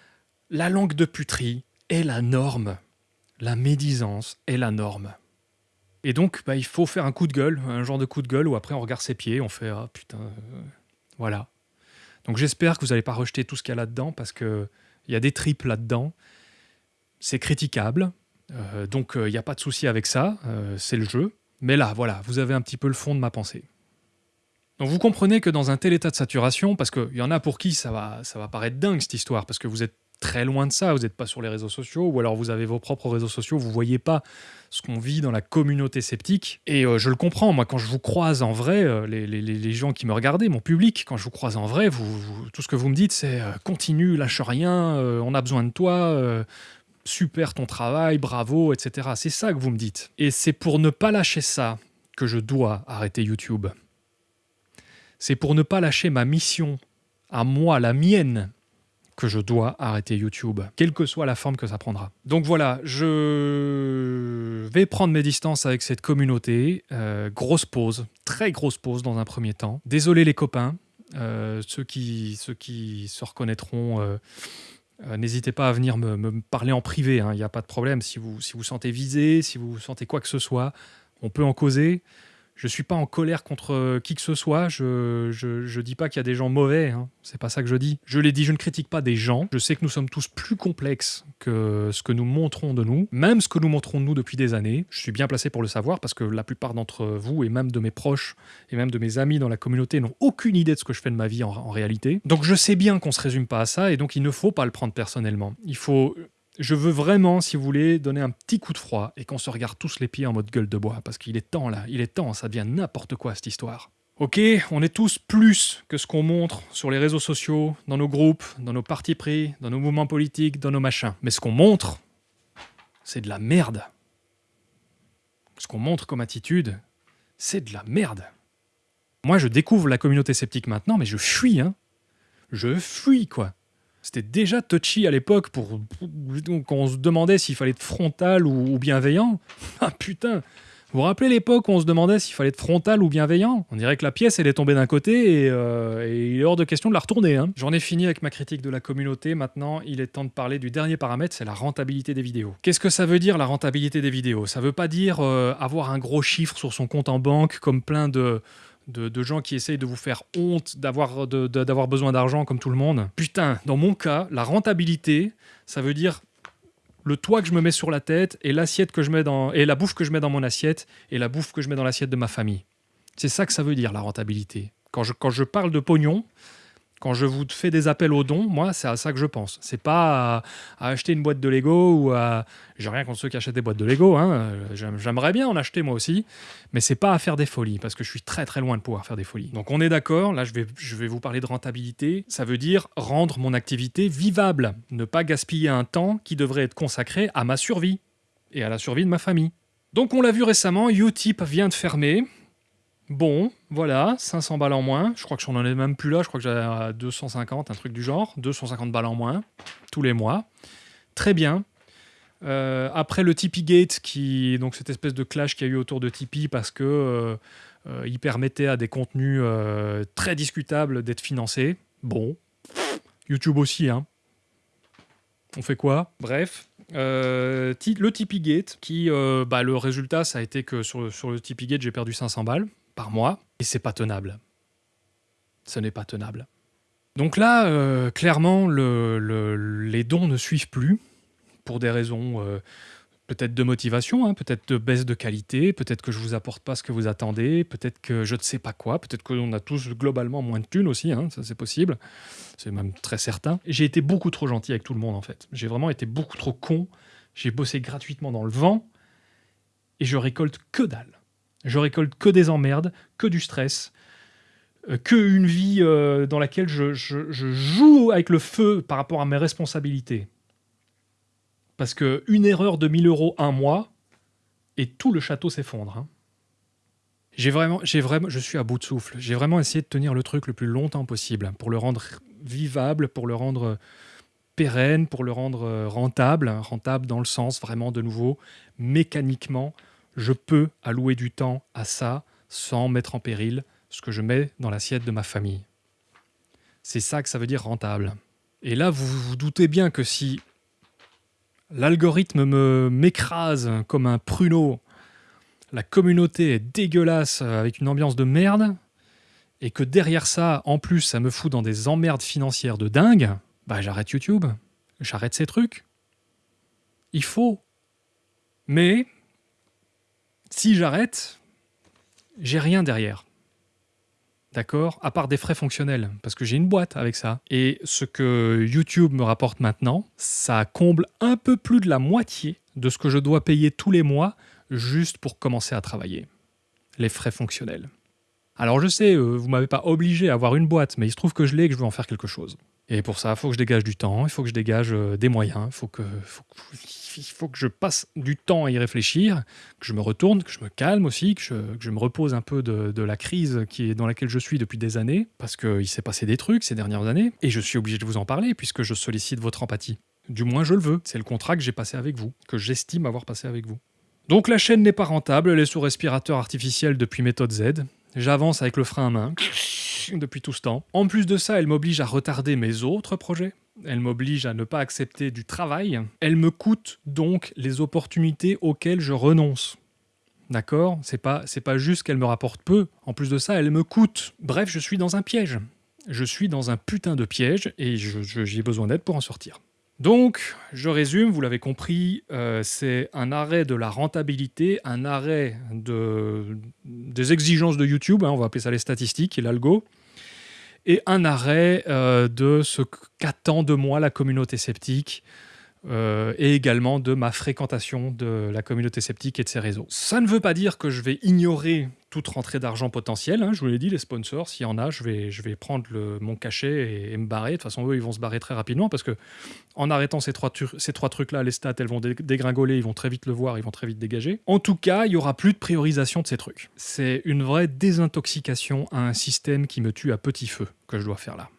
la langue de puterie est la norme. La médisance est la norme. Et donc, bah, il faut faire un coup de gueule, un genre de coup de gueule où après on regarde ses pieds, on fait Ah putain, euh, voilà. Donc j'espère que vous n'allez pas rejeter tout ce qu'il y a là-dedans parce qu'il y a des tripes là-dedans. C'est critiquable. Euh, donc il n'y a pas de souci avec ça. Euh, c'est le jeu. Mais là, voilà, vous avez un petit peu le fond de ma pensée. Donc vous comprenez que dans un tel état de saturation, parce qu'il y en a pour qui ça va, ça va paraître dingue cette histoire, parce que vous êtes très loin de ça, vous n'êtes pas sur les réseaux sociaux, ou alors vous avez vos propres réseaux sociaux, vous voyez pas ce qu'on vit dans la communauté sceptique. Et euh, je le comprends, moi quand je vous croise en vrai, euh, les, gens qui me regardaient, mon public, quand je vous croise en vrai, tout ce que vous me dites c'est euh, continue, lâche rien, on a besoin de toi, super ton travail, bravo, etc. C'est ça que vous me dites. Et c'est pour ne pas lâcher ça que je dois arrêter YouTube. C'est pour ne pas lâcher ma mission, à moi, la mienne, que je dois arrêter YouTube, quelle que soit la forme que ça prendra. Donc voilà, je vais prendre mes distances avec cette communauté. Euh, grosse pause, très grosse pause dans un premier temps. Désolé les copains, euh, ceux, qui, se reconnaîtront, euh, n'hésitez pas à venir me, parler en privé, hein, il n'y a pas de problème. Si vous, si vous sentez visé, si vous sentez quoi que ce soit, on peut en causer. Je suis pas en colère contre euh, qui que ce soit. Je, je, dis pas qu'il y a des gens mauvais. Hein. C'est pas ça que je dis. Je l'ai dit, je ne critique pas des gens. Je sais que nous sommes tous plus complexes que ce que nous montrons de nous, même ce que nous montrons de nous depuis des années. Je suis bien placé pour le savoir parce que la plupart d'entre vous et même de mes proches et même de mes amis dans la communauté n'ont aucune idée de ce que je fais de ma vie en, en réalité. Donc je sais bien qu'on se résume pas à ça et donc il ne faut pas le prendre personnellement. Il faut je veux vraiment, si vous voulez, donner un petit coup de froid et qu'on se regarde tous les pieds en mode gueule de bois, parce qu'il est temps là, il est temps, ça devient n'importe quoi cette histoire. Ok, on est tous plus que ce qu'on montre sur les réseaux sociaux, dans nos groupes, dans nos partis pris, dans nos mouvements politiques, dans nos machins. Mais ce qu'on montre, c'est de la merde. Ce qu'on montre comme attitude, c'est de la merde. Moi, je découvre la communauté sceptique maintenant, mais je fuis, hein. Je fuis, quoi. C'était déjà touchy à l'époque pour, se demandait s'il fallait être frontal ou, bienveillant. Ah putain Vous vous rappelez l'époque où on se demandait s'il fallait être frontal ou bienveillant? On dirait que la pièce, elle est tombée d'un côté et, euh, il est hors de question de la retourner. Hein. J'en ai fini avec ma critique de la communauté. Maintenant, il est temps de parler du dernier paramètre, c'est la rentabilité des vidéos. Qu'est-ce que ça veut dire, la rentabilité des vidéos? Ça veut pas dire euh, avoir un gros chiffre sur son compte en banque comme plein de de, gens qui essayent de vous faire honte d'avoir besoin d'argent comme tout le monde. Putain, dans mon cas, la rentabilité, ça veut dire le toit que je me mets sur la tête et l'assiette que je mets dans et la bouffe que je mets dans mon assiette et la bouffe que je mets dans l'assiette de ma famille. C'est ça que ça veut dire la rentabilité. Quand je, quand je parle de pognon, quand je vous fais des appels aux dons, moi, c'est à ça que je pense. C'est pas à, acheter une boîte de Lego ou à. J'ai rien contre ceux qui achètent des boîtes de Lego. Hein. J'aimerais bien en acheter moi aussi, mais c'est pas à faire des folies parce que je suis très très loin de pouvoir faire des folies. Donc on est d'accord. Là, je vais, je vais vous parler de rentabilité. Ça veut dire rendre mon activité vivable, ne pas gaspiller un temps qui devrait être consacré à ma survie et à la survie de ma famille. Donc on l'a vu récemment, Utip vient de fermer. Bon, voilà, 500 balles en moins. Je crois que j'en ai même plus là. Je crois que j'ai à 250, un truc du genre. 250 balles en moins, tous les mois. Très bien. Euh, après le Tipeee Gate, qui, donc cette espèce de clash qu'il y a eu autour de Tipeee parce que euh, euh, il permettait à des contenus très discutables d'être financés. Bon, YouTube aussi, hein. On fait quoi? Bref, le Tipeee Gate, qui, bah, le résultat, ça a été que sur, sur le Tipeee Gate, j'ai perdu 500 balles par mois, et c'est pas tenable. Ce n'est pas tenable. Donc là, euh, clairement, les dons ne suivent plus, pour des raisons euh, peut-être de motivation, hein, peut-être de baisse de qualité, peut-être que je vous apporte pas ce que vous attendez, peut-être que je ne sais pas quoi, peut-être qu'on a tous globalement moins de thunes aussi, hein, ça c'est possible, c'est même très certain. J'ai été beaucoup trop gentil avec tout le monde en fait. J'ai vraiment été beaucoup trop con, j'ai bossé gratuitement dans le vent, et je récolte que dalle. Je récolte que des emmerdes, que du stress, euh, que une vie euh, dans laquelle je, joue avec le feu par rapport à mes responsabilités. Parce que une erreur de 1000 euros un mois, et tout le château s'effondre. Hein. J'ai vraiment, j'ai vraiment, je suis à bout de souffle. J'ai vraiment essayé de tenir le truc le plus longtemps possible pour le rendre vivable, pour le rendre pérenne, pour le rendre euh, rentable, rentable dans le sens vraiment de nouveau mécaniquement je peux allouer du temps à ça sans mettre en péril ce que je mets dans l'assiette de ma famille. C'est ça que ça veut dire rentable. Et là, vous vous doutez bien que si l'algorithme me m'écrase comme un pruneau, la communauté est dégueulasse avec une ambiance de merde, et que derrière ça, en plus, ça me fout dans des emmerdes financières de dingue, bah j'arrête YouTube. J'arrête ces trucs. Il faut. Mais si j'arrête, j'ai rien derrière. D'accord? À part des frais fonctionnels, parce que j'ai une boîte avec ça. Et ce que YouTube me rapporte maintenant, ça comble un peu plus de la moitié de ce que je dois payer tous les mois juste pour commencer à travailler. Les frais fonctionnels. Alors je sais, euh, vous m'avez pas obligé à avoir une boîte, mais il se trouve que je l'ai et que je veux en faire quelque chose. Et pour ça, il faut que je dégage du temps, il faut que je dégage euh, des moyens, il faut que, il faut que je passe du temps à y réfléchir, que je me retourne, que je me calme aussi, que je, me repose un peu de, la crise dans laquelle je suis depuis des années, parce qu'il s'est passé des trucs ces dernières années, et je suis obligé de vous en parler puisque je sollicite votre empathie. Du moins, je le veux. C'est le contrat que j'ai passé avec vous, que j'estime avoir passé avec vous. Donc la chaîne n'est pas rentable, elle est sous respirateur artificiel depuis méthode Z. J'avance avec le frein à main depuis tout ce temps. En plus de ça, elle m'oblige à retarder mes autres projets. Elle m'oblige à ne pas accepter du travail. Elle me coûte donc les opportunités auxquelles je renonce. D'accord? C'est pas, pas juste qu'elle me rapporte peu. En plus de ça, elle me coûte. Bref, je suis dans un piège. Je suis dans un putain de piège et j'ai besoin d'aide pour en sortir. Donc, je résume, vous l'avez compris, euh, c'est un arrêt de la rentabilité, un arrêt de, des exigences de YouTube, hein, on va appeler ça les statistiques et l'algo, et un arrêt euh, de ce qu'attend de moi la communauté sceptique, euh, et également de ma fréquentation de la communauté sceptique et de ses réseaux. Ça ne veut pas dire que je vais ignorer toute rentrée d'argent potentielle. Hein, je vous l'ai dit, les sponsors, s'il y en a, je vais, je vais prendre mon cachet et, me barrer. De toute façon, eux, ils vont se barrer très rapidement parce que en arrêtant ces trois, trucs-là, les stats, elles vont dégringoler, ils vont très vite le voir, ils vont très vite dégager. En tout cas, il y aura plus de priorisation de ces trucs. C'est une vraie désintoxication à un système qui me tue à petit feu que je dois faire là.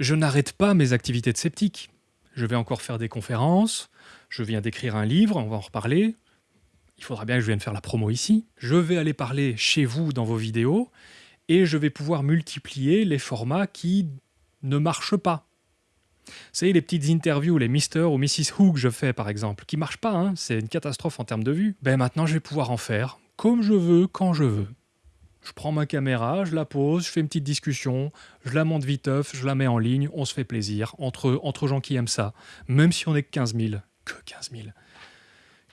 Je n'arrête pas mes activités de sceptique je vais encore faire des conférences, je viens d'écrire un livre, on va en reparler. Il faudra bien que je vienne faire la promo ici. Je vais aller parler chez vous dans vos vidéos et je vais pouvoir multiplier les formats qui ne marchent pas. Vous savez, les petites interviews, les Mr. ou Mrs. Who que je fais par exemple, qui marchent pas, hein, c'est une catastrophe en termes de vues. Ben maintenant, je vais pouvoir en faire comme je veux, quand je veux. Je prends ma caméra, je la pose, je fais une petite discussion, je la monte viteuf, je la mets en ligne, on se fait plaisir entre, entre gens qui aiment ça. Même si on est que 15 000. Que 15 000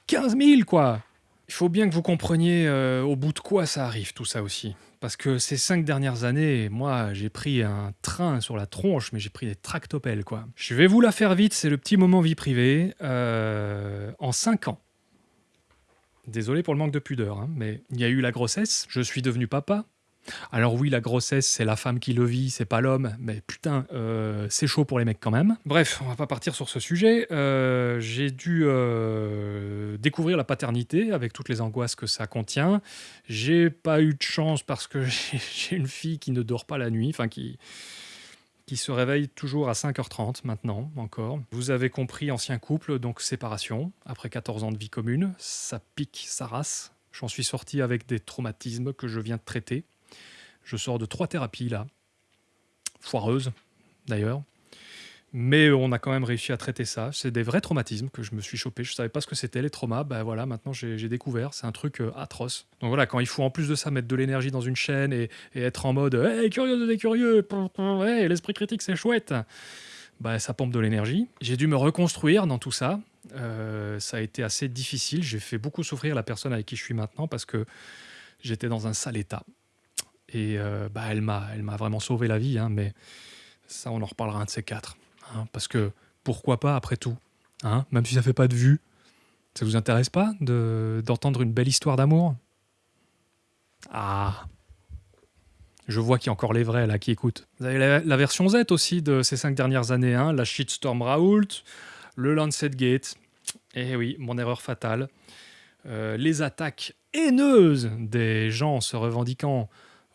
15 000 quoi Il faut bien que vous compreniez euh, au bout de quoi ça arrive tout ça aussi. Parce que ces cinq dernières années, moi j'ai pris un train sur la tronche, mais j'ai pris des tractopelles quoi. Je vais vous la faire vite, c'est le petit moment vie privée. Euh, en 5 ans, Désolé pour le manque de pudeur, hein, mais il y a eu la grossesse, je suis devenu papa. Alors oui, la grossesse, c'est la femme qui le vit, c'est pas l'homme, mais putain, euh, c'est chaud pour les mecs quand même. Bref, on va pas partir sur ce sujet. Euh, j'ai dû euh, découvrir la paternité avec toutes les angoisses que ça contient. J'ai pas eu de chance parce que j'ai une fille qui ne dort pas la nuit, enfin qui qui se réveille toujours à 5h30 maintenant encore. Vous avez compris, ancien couple, donc séparation, après 14 ans de vie commune, ça pique sa race. J'en suis sorti avec des traumatismes que je viens de traiter. Je sors de trois thérapies là, foireuses d'ailleurs. Mais on a quand même réussi à traiter ça. C'est des vrais traumatismes que je me suis chopé. Je savais pas ce que c'était les traumas. Ben voilà, maintenant j'ai découvert. C'est un truc euh, atroce. Donc voilà, quand il faut en plus de ça mettre de l'énergie dans une chaîne et, être en mode Hey, curieux des curieux hey, L'esprit critique, c'est chouette bah, ça pompe de l'énergie. J'ai dû me reconstruire dans tout ça. Euh, ça a été assez difficile. J'ai fait beaucoup souffrir la personne avec qui je suis maintenant parce que j'étais dans un sale état. Et bah, elle m'a vraiment sauvé la vie, hein, mais ça, on en reparlera un de ces quatre. Hein, parce que pourquoi pas après tout hein, Même si ça fait pas de vue, ça vous intéresse pas d'entendre une belle histoire d'amour? Ah je vois qu'il y a encore les vrais là qui écoutent. Vous avez la, version Z aussi de ces cinq dernières années, hein, la Shitstorm Raoult, le Lancet Gate, et eh oui, mon erreur fatale, euh, les attaques haineuses des gens se revendiquant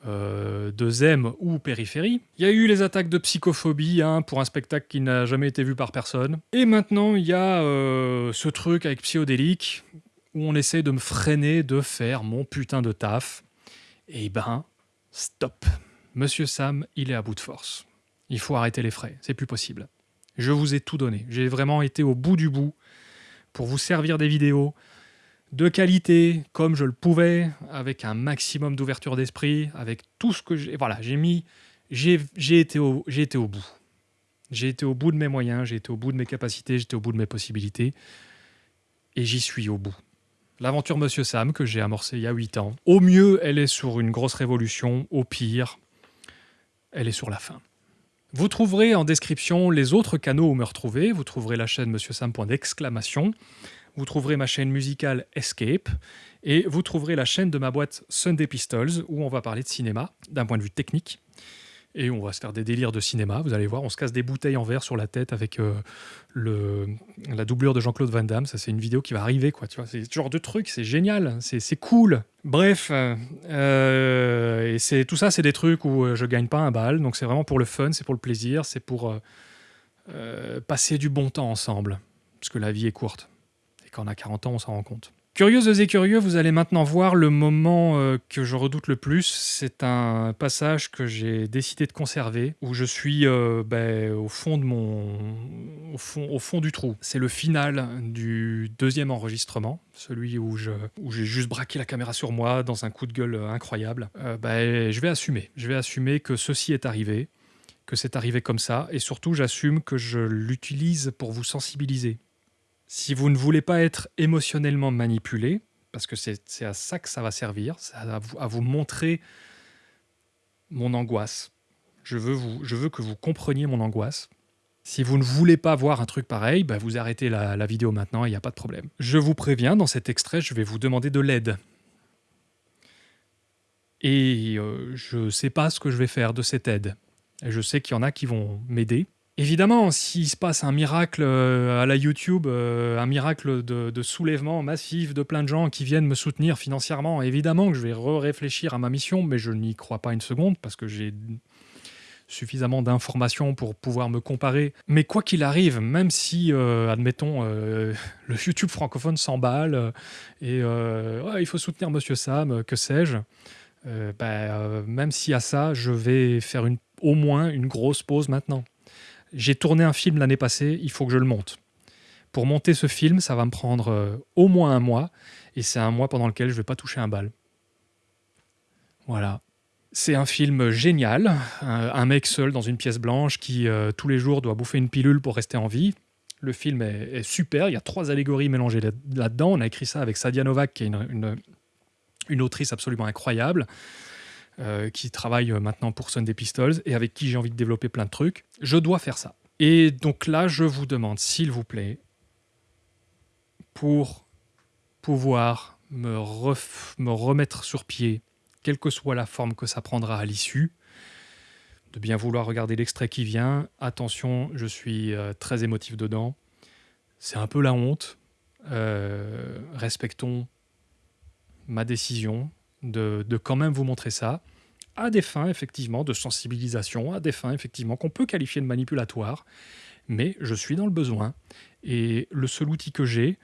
euh, de Zem ou Périphérie. Il y a eu les attaques de psychophobie hein, pour un spectacle qui n'a jamais été vu par personne. Et maintenant, il y a euh, ce truc avec Psyodélique où on essaie de me freiner de faire mon putain de taf. Et ben, stop. Monsieur Sam, il est à bout de force. Il faut arrêter les frais, c'est plus possible. Je vous ai tout donné. J'ai vraiment été au bout du bout pour vous servir des vidéos, de qualité comme je le pouvais, avec un maximum d'ouverture d'esprit, avec tout ce que j'ai. Voilà, j'ai mis. J'ai été, au, été au bout. J'ai été au bout de mes moyens, j'ai été au bout de mes capacités, j'étais au bout de mes possibilités. Et j'y suis au bout. L'aventure Monsieur Sam, que j'ai amorcée il y a 8 ans, au mieux, elle est sur une grosse révolution, au pire, elle est sur la fin. Vous trouverez en description les autres canaux où me retrouver. Vous trouverez la chaîne Monsieur Sam. d'exclamation vous trouverez ma chaîne musicale Escape et vous trouverez la chaîne de ma boîte Sunday Pistols où on va parler de cinéma d'un point de vue technique. Et on va se faire des délires de cinéma, vous allez voir, on se casse des bouteilles en verre sur la tête avec euh, le, la doublure de Jean-Claude Van Damme. Ça, c'est une vidéo qui va arriver, quoi. Tu vois, c'est ce genre de truc, c'est génial, c'est cool. Bref, euh, et tout ça, c'est des trucs où euh, je gagne pas un bal, donc c'est vraiment pour le fun, c'est pour le plaisir, c'est pour passer du bon temps ensemble, parce que la vie est courte quand on a 40 ans, on s'en rend compte. Curieuses et curieux, vous allez maintenant voir le moment euh, que je redoute le plus. C'est un passage que j'ai décidé de conserver, où je suis euh, ben, au fond mon, au fond, du trou. C'est le final du deuxième enregistrement, celui où j'ai juste braqué la caméra sur moi dans un coup de gueule incroyable. Euh, ben, je vais assumer, je vais assumer que ceci est arrivé, que c'est arrivé comme ça, et surtout j'assume que je l'utilise pour vous sensibiliser si vous ne voulez pas être émotionnellement manipulé, parce que c'est à ça que ça va servir, à vous, vous montrer mon angoisse. Je veux, vous, je veux que vous compreniez mon angoisse. Si vous ne voulez pas voir un truc pareil, bah vous arrêtez la, vidéo maintenant, il n'y a pas de problème. Je vous préviens, dans cet extrait, je vais vous demander de l'aide. Et euh, je ne sais pas ce que je vais faire de cette aide. Je sais qu'il y en a qui vont m'aider. Évidemment, s'il se passe un miracle euh, à la YouTube, euh, un miracle de, soulèvement massif de plein de gens qui viennent me soutenir financièrement, évidemment que je vais réfléchir à ma mission, mais je n'y crois pas une seconde parce que j'ai suffisamment d'informations pour pouvoir me comparer. Mais quoi qu'il arrive, même si, euh, admettons, le YouTube francophone s'emballe et il faut soutenir Monsieur Sam, que sais-je, bah, même si à ça, je vais faire au moins une grosse pause maintenant j'ai tourné un film l'année passée, il faut que je le monte. Pour monter ce film, ça va me prendre euh, au moins un mois, et c'est un mois pendant lequel je ne vais pas toucher un bal. Voilà. C'est un film génial, un, mec seul dans une pièce blanche qui euh, tous les jours doit bouffer une pilule pour rester en vie. Le film est, super, il y a trois allégories mélangées là-dedans. On a écrit ça avec Sadia Novak, qui est une, une autrice absolument incroyable. Euh, qui travaille euh, maintenant pour Sunday Pistols et avec qui j'ai envie de développer plein de trucs. Je dois faire ça. Et donc là, je vous demande, s'il vous plaît, pour pouvoir me, me remettre sur pied, quelle que soit la forme que ça prendra à l'issue, de bien vouloir regarder l'extrait qui vient. Attention, je suis euh, très émotif dedans. C'est un peu la honte. respectons ma décision de, quand même vous montrer ça, à des fins effectivement de sensibilisation, à des fins effectivement qu'on peut qualifier de manipulatoire, mais je suis dans le besoin, et le seul outil que j'ai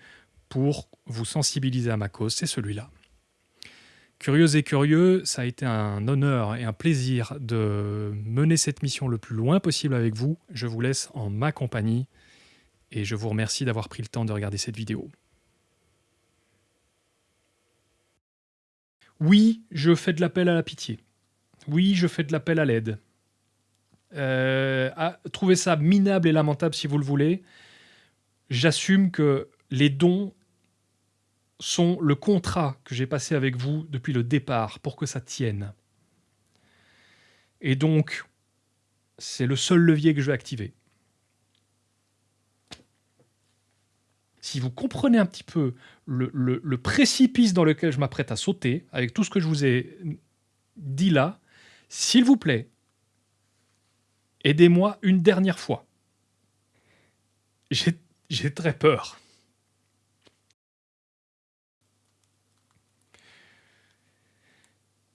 pour vous sensibiliser à ma cause, c'est celui-là. Curieux et curieux, ça a été un honneur et un plaisir de mener cette mission le plus loin possible avec vous. Je vous laisse en ma compagnie et je vous remercie d'avoir pris le temps de regarder cette vidéo. Oui, je fais de l'appel à la pitié. Oui, je fais de l'appel à l'aide. Euh, trouvez ça minable et lamentable si vous le voulez. J'assume que les dons sont le contrat que j'ai passé avec vous depuis le départ pour que ça tienne. Et donc, c'est le seul levier que je vais activer. Si vous comprenez un petit peu le, précipice dans lequel je m'apprête à sauter, avec tout ce que je vous ai dit là, s'il vous plaît, aidez-moi une dernière fois. J'ai très peur.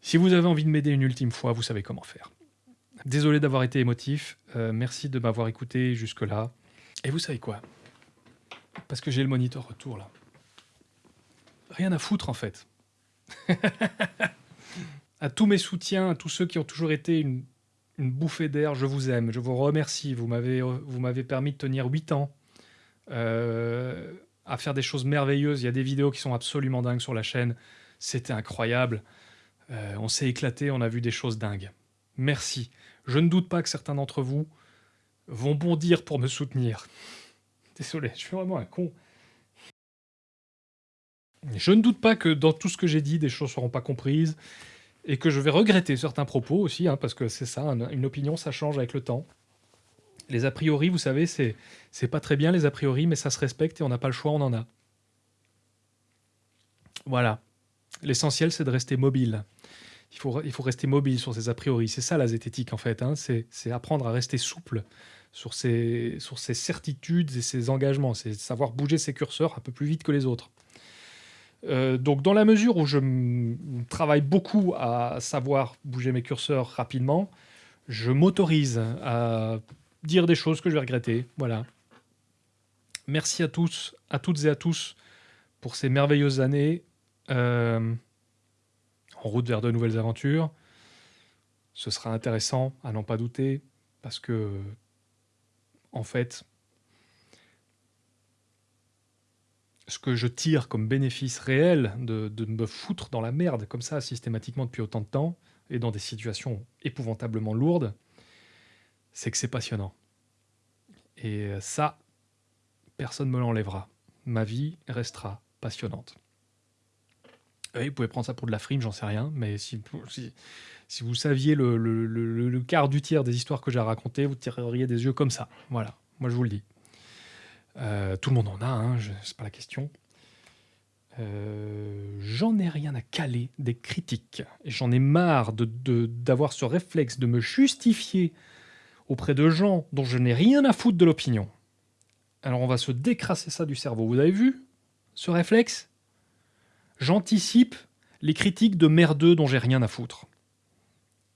Si vous avez envie de m'aider une ultime fois, vous savez comment faire. Désolé d'avoir été émotif, euh, merci de m'avoir écouté jusque-là. Et vous savez quoi? Parce que j'ai le moniteur retour là. Rien à foutre en fait. à tous mes soutiens, à tous ceux qui ont toujours été une, bouffée d'air, je vous aime, je vous remercie. Vous m'avez permis de tenir 8 ans euh, à faire des choses merveilleuses. Il y a des vidéos qui sont absolument dingues sur la chaîne. C'était incroyable. Euh, on s'est éclaté, on a vu des choses dingues. Merci. Je ne doute pas que certains d'entre vous vont bondir pour me soutenir. Désolé, je suis vraiment un con. Je ne doute pas que dans tout ce que j'ai dit, des choses ne seront pas comprises et que je vais regretter certains propos aussi, hein, parce que c'est ça, une opinion, ça change avec le temps. Les a priori, vous savez, c'est pas très bien les a priori, mais ça se respecte et on n'a pas le choix, on en a. Voilà. L'essentiel, c'est de rester mobile. Il faut, il faut rester mobile sur ces a priori. C'est ça la zététique, en fait. Hein. C'est apprendre à rester souple sur ses, certitudes et ses engagements. C'est savoir bouger ses curseurs un peu plus vite que les autres. Euh, donc dans la mesure où je travaille beaucoup à savoir bouger mes curseurs rapidement, je m'autorise à dire des choses que je vais regretter. Voilà. Merci à tous, à toutes et à tous pour ces merveilleuses années euh, en route vers de nouvelles aventures. Ce sera intéressant, à n'en pas douter, parce que, en fait, ce que je tire comme bénéfice réel de, de, me foutre dans la merde comme ça systématiquement depuis autant de temps et dans des situations épouvantablement lourdes, c'est que c'est passionnant. Et ça, personne ne me l'enlèvera. Ma vie restera passionnante. Vous pouvez prendre ça pour de la frime, j'en sais rien, mais si, vous saviez le, quart du tiers des histoires que j'ai racontées, vous tireriez des yeux comme ça. Voilà, moi je vous le dis. Euh, tout le monde en a, hein, c'est pas la question. Euh, j'en ai rien à caler des critiques. J'en ai marre d'avoir de, ce réflexe de me justifier auprès de gens dont je n'ai rien à foutre de l'opinion. Alors on va se décrasser ça du cerveau. Vous avez vu ce réflexe? J'anticipe les critiques de merdeux dont j'ai rien à foutre.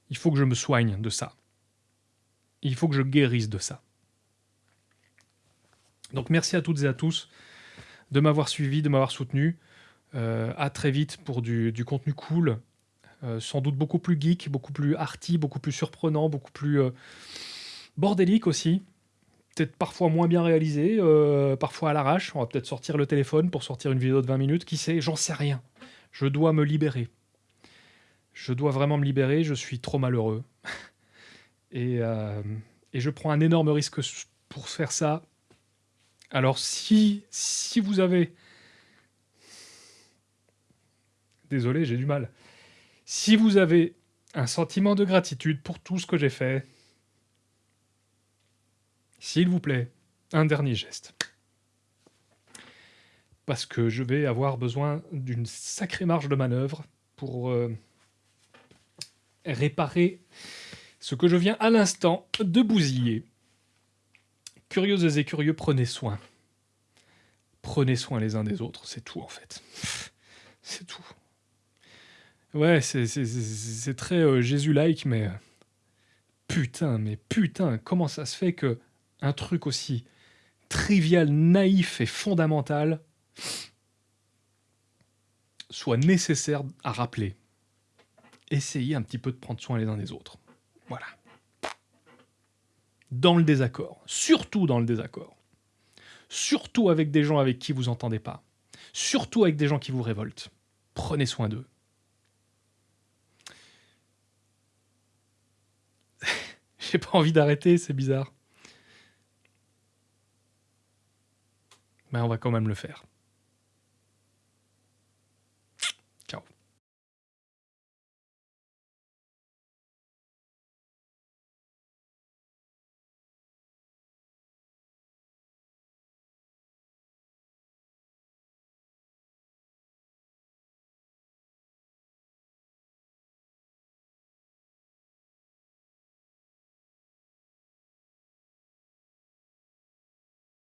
Il faut que je me soigne de ça. Il faut que je guérisse de ça. Donc merci à toutes et à tous de m'avoir suivi, de m'avoir soutenu. Euh, à très vite pour du, contenu cool, euh, sans doute beaucoup plus geek, beaucoup plus arty, beaucoup plus surprenant, beaucoup plus euh, bordélique aussi. Peut-être parfois moins bien réalisé, parfois à l'arrache. On va peut-être sortir le téléphone pour sortir une vidéo de 20 minutes. Qui sait? J'en sais rien. Je dois me libérer. Je dois vraiment me libérer. Je suis trop malheureux. et, et je prends un énorme risque pour faire ça. Alors si, si vous avez Désolé, j'ai du mal. Si vous avez un sentiment de gratitude pour tout ce que j'ai fait, s'il vous plaît, un dernier geste. Parce que je vais avoir besoin d'une sacrée marge de manœuvre pour euh, réparer ce que je viens à l'instant de bousiller. Curieuses et curieux, prenez soin. Prenez soin les uns des autres, c'est tout en fait. C'est tout. Ouais, c'est très euh, Jésus-like, mais euh, putain, mais putain, comment ça se fait que un truc aussi trivial, naïf et fondamental soit nécessaire à rappeler? Essayez un petit peu de prendre soin les uns des autres. Voilà. Dans le désaccord, surtout dans le désaccord. Surtout avec des gens avec qui vous entendez pas. Surtout avec des gens qui vous révoltent. Prenez soin d'eux. J'ai pas envie d'arrêter, c'est bizarre. Mais on va quand même le faire.